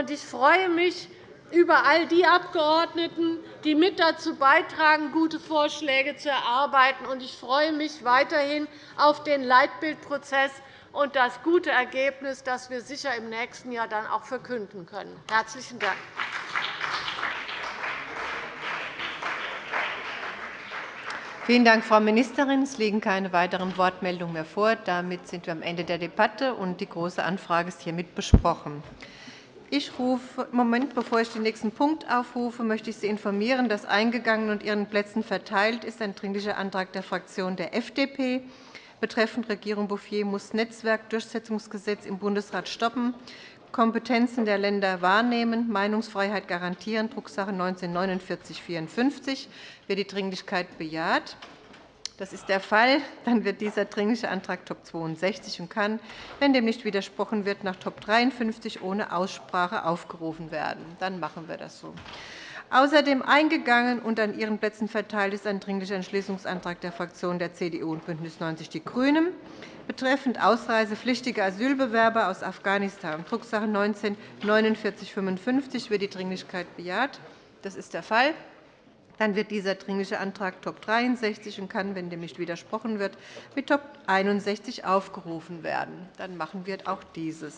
S7: Ich freue mich, über all die Abgeordneten, die mit dazu beitragen, gute Vorschläge zu erarbeiten. Ich freue mich weiterhin auf den Leitbildprozess und das gute Ergebnis, das wir sicher im nächsten Jahr dann auch verkünden können. – Herzlichen Dank.
S1: Vielen Dank, Frau Ministerin. Es liegen keine weiteren Wortmeldungen mehr vor. Damit sind wir am Ende der Debatte, und die Große Anfrage ist hiermit besprochen. Ich rufe, Moment, bevor ich den nächsten Punkt aufrufe, möchte ich Sie informieren, dass eingegangen und Ihren Plätzen verteilt ist ein Dringlicher Antrag der Fraktion der FDP betreffend Regierung Bouffier muss Netzwerkdurchsetzungsgesetz im Bundesrat stoppen, Kompetenzen der Länder wahrnehmen, Meinungsfreiheit garantieren, Drucksache 19-4954. Wird die Dringlichkeit bejaht? Das ist der Fall. Dann wird dieser Dringliche Antrag Top 62 und kann, wenn dem nicht widersprochen wird, nach Top 53 ohne Aussprache aufgerufen werden. Dann machen wir das so. Außerdem eingegangen und an Ihren Plätzen verteilt ist ein Dringlicher Entschließungsantrag der Fraktionen der CDU und BÜNDNIS 90 die GRÜNEN betreffend ausreisepflichtige Asylbewerber aus Afghanistan, Drucksache 19-4955. Wird die Dringlichkeit bejaht? Das ist der Fall. Dann wird dieser Dringliche Antrag Top 63 und kann, wenn dem nicht widersprochen wird, mit Top 61 aufgerufen werden. Dann machen wir auch dieses.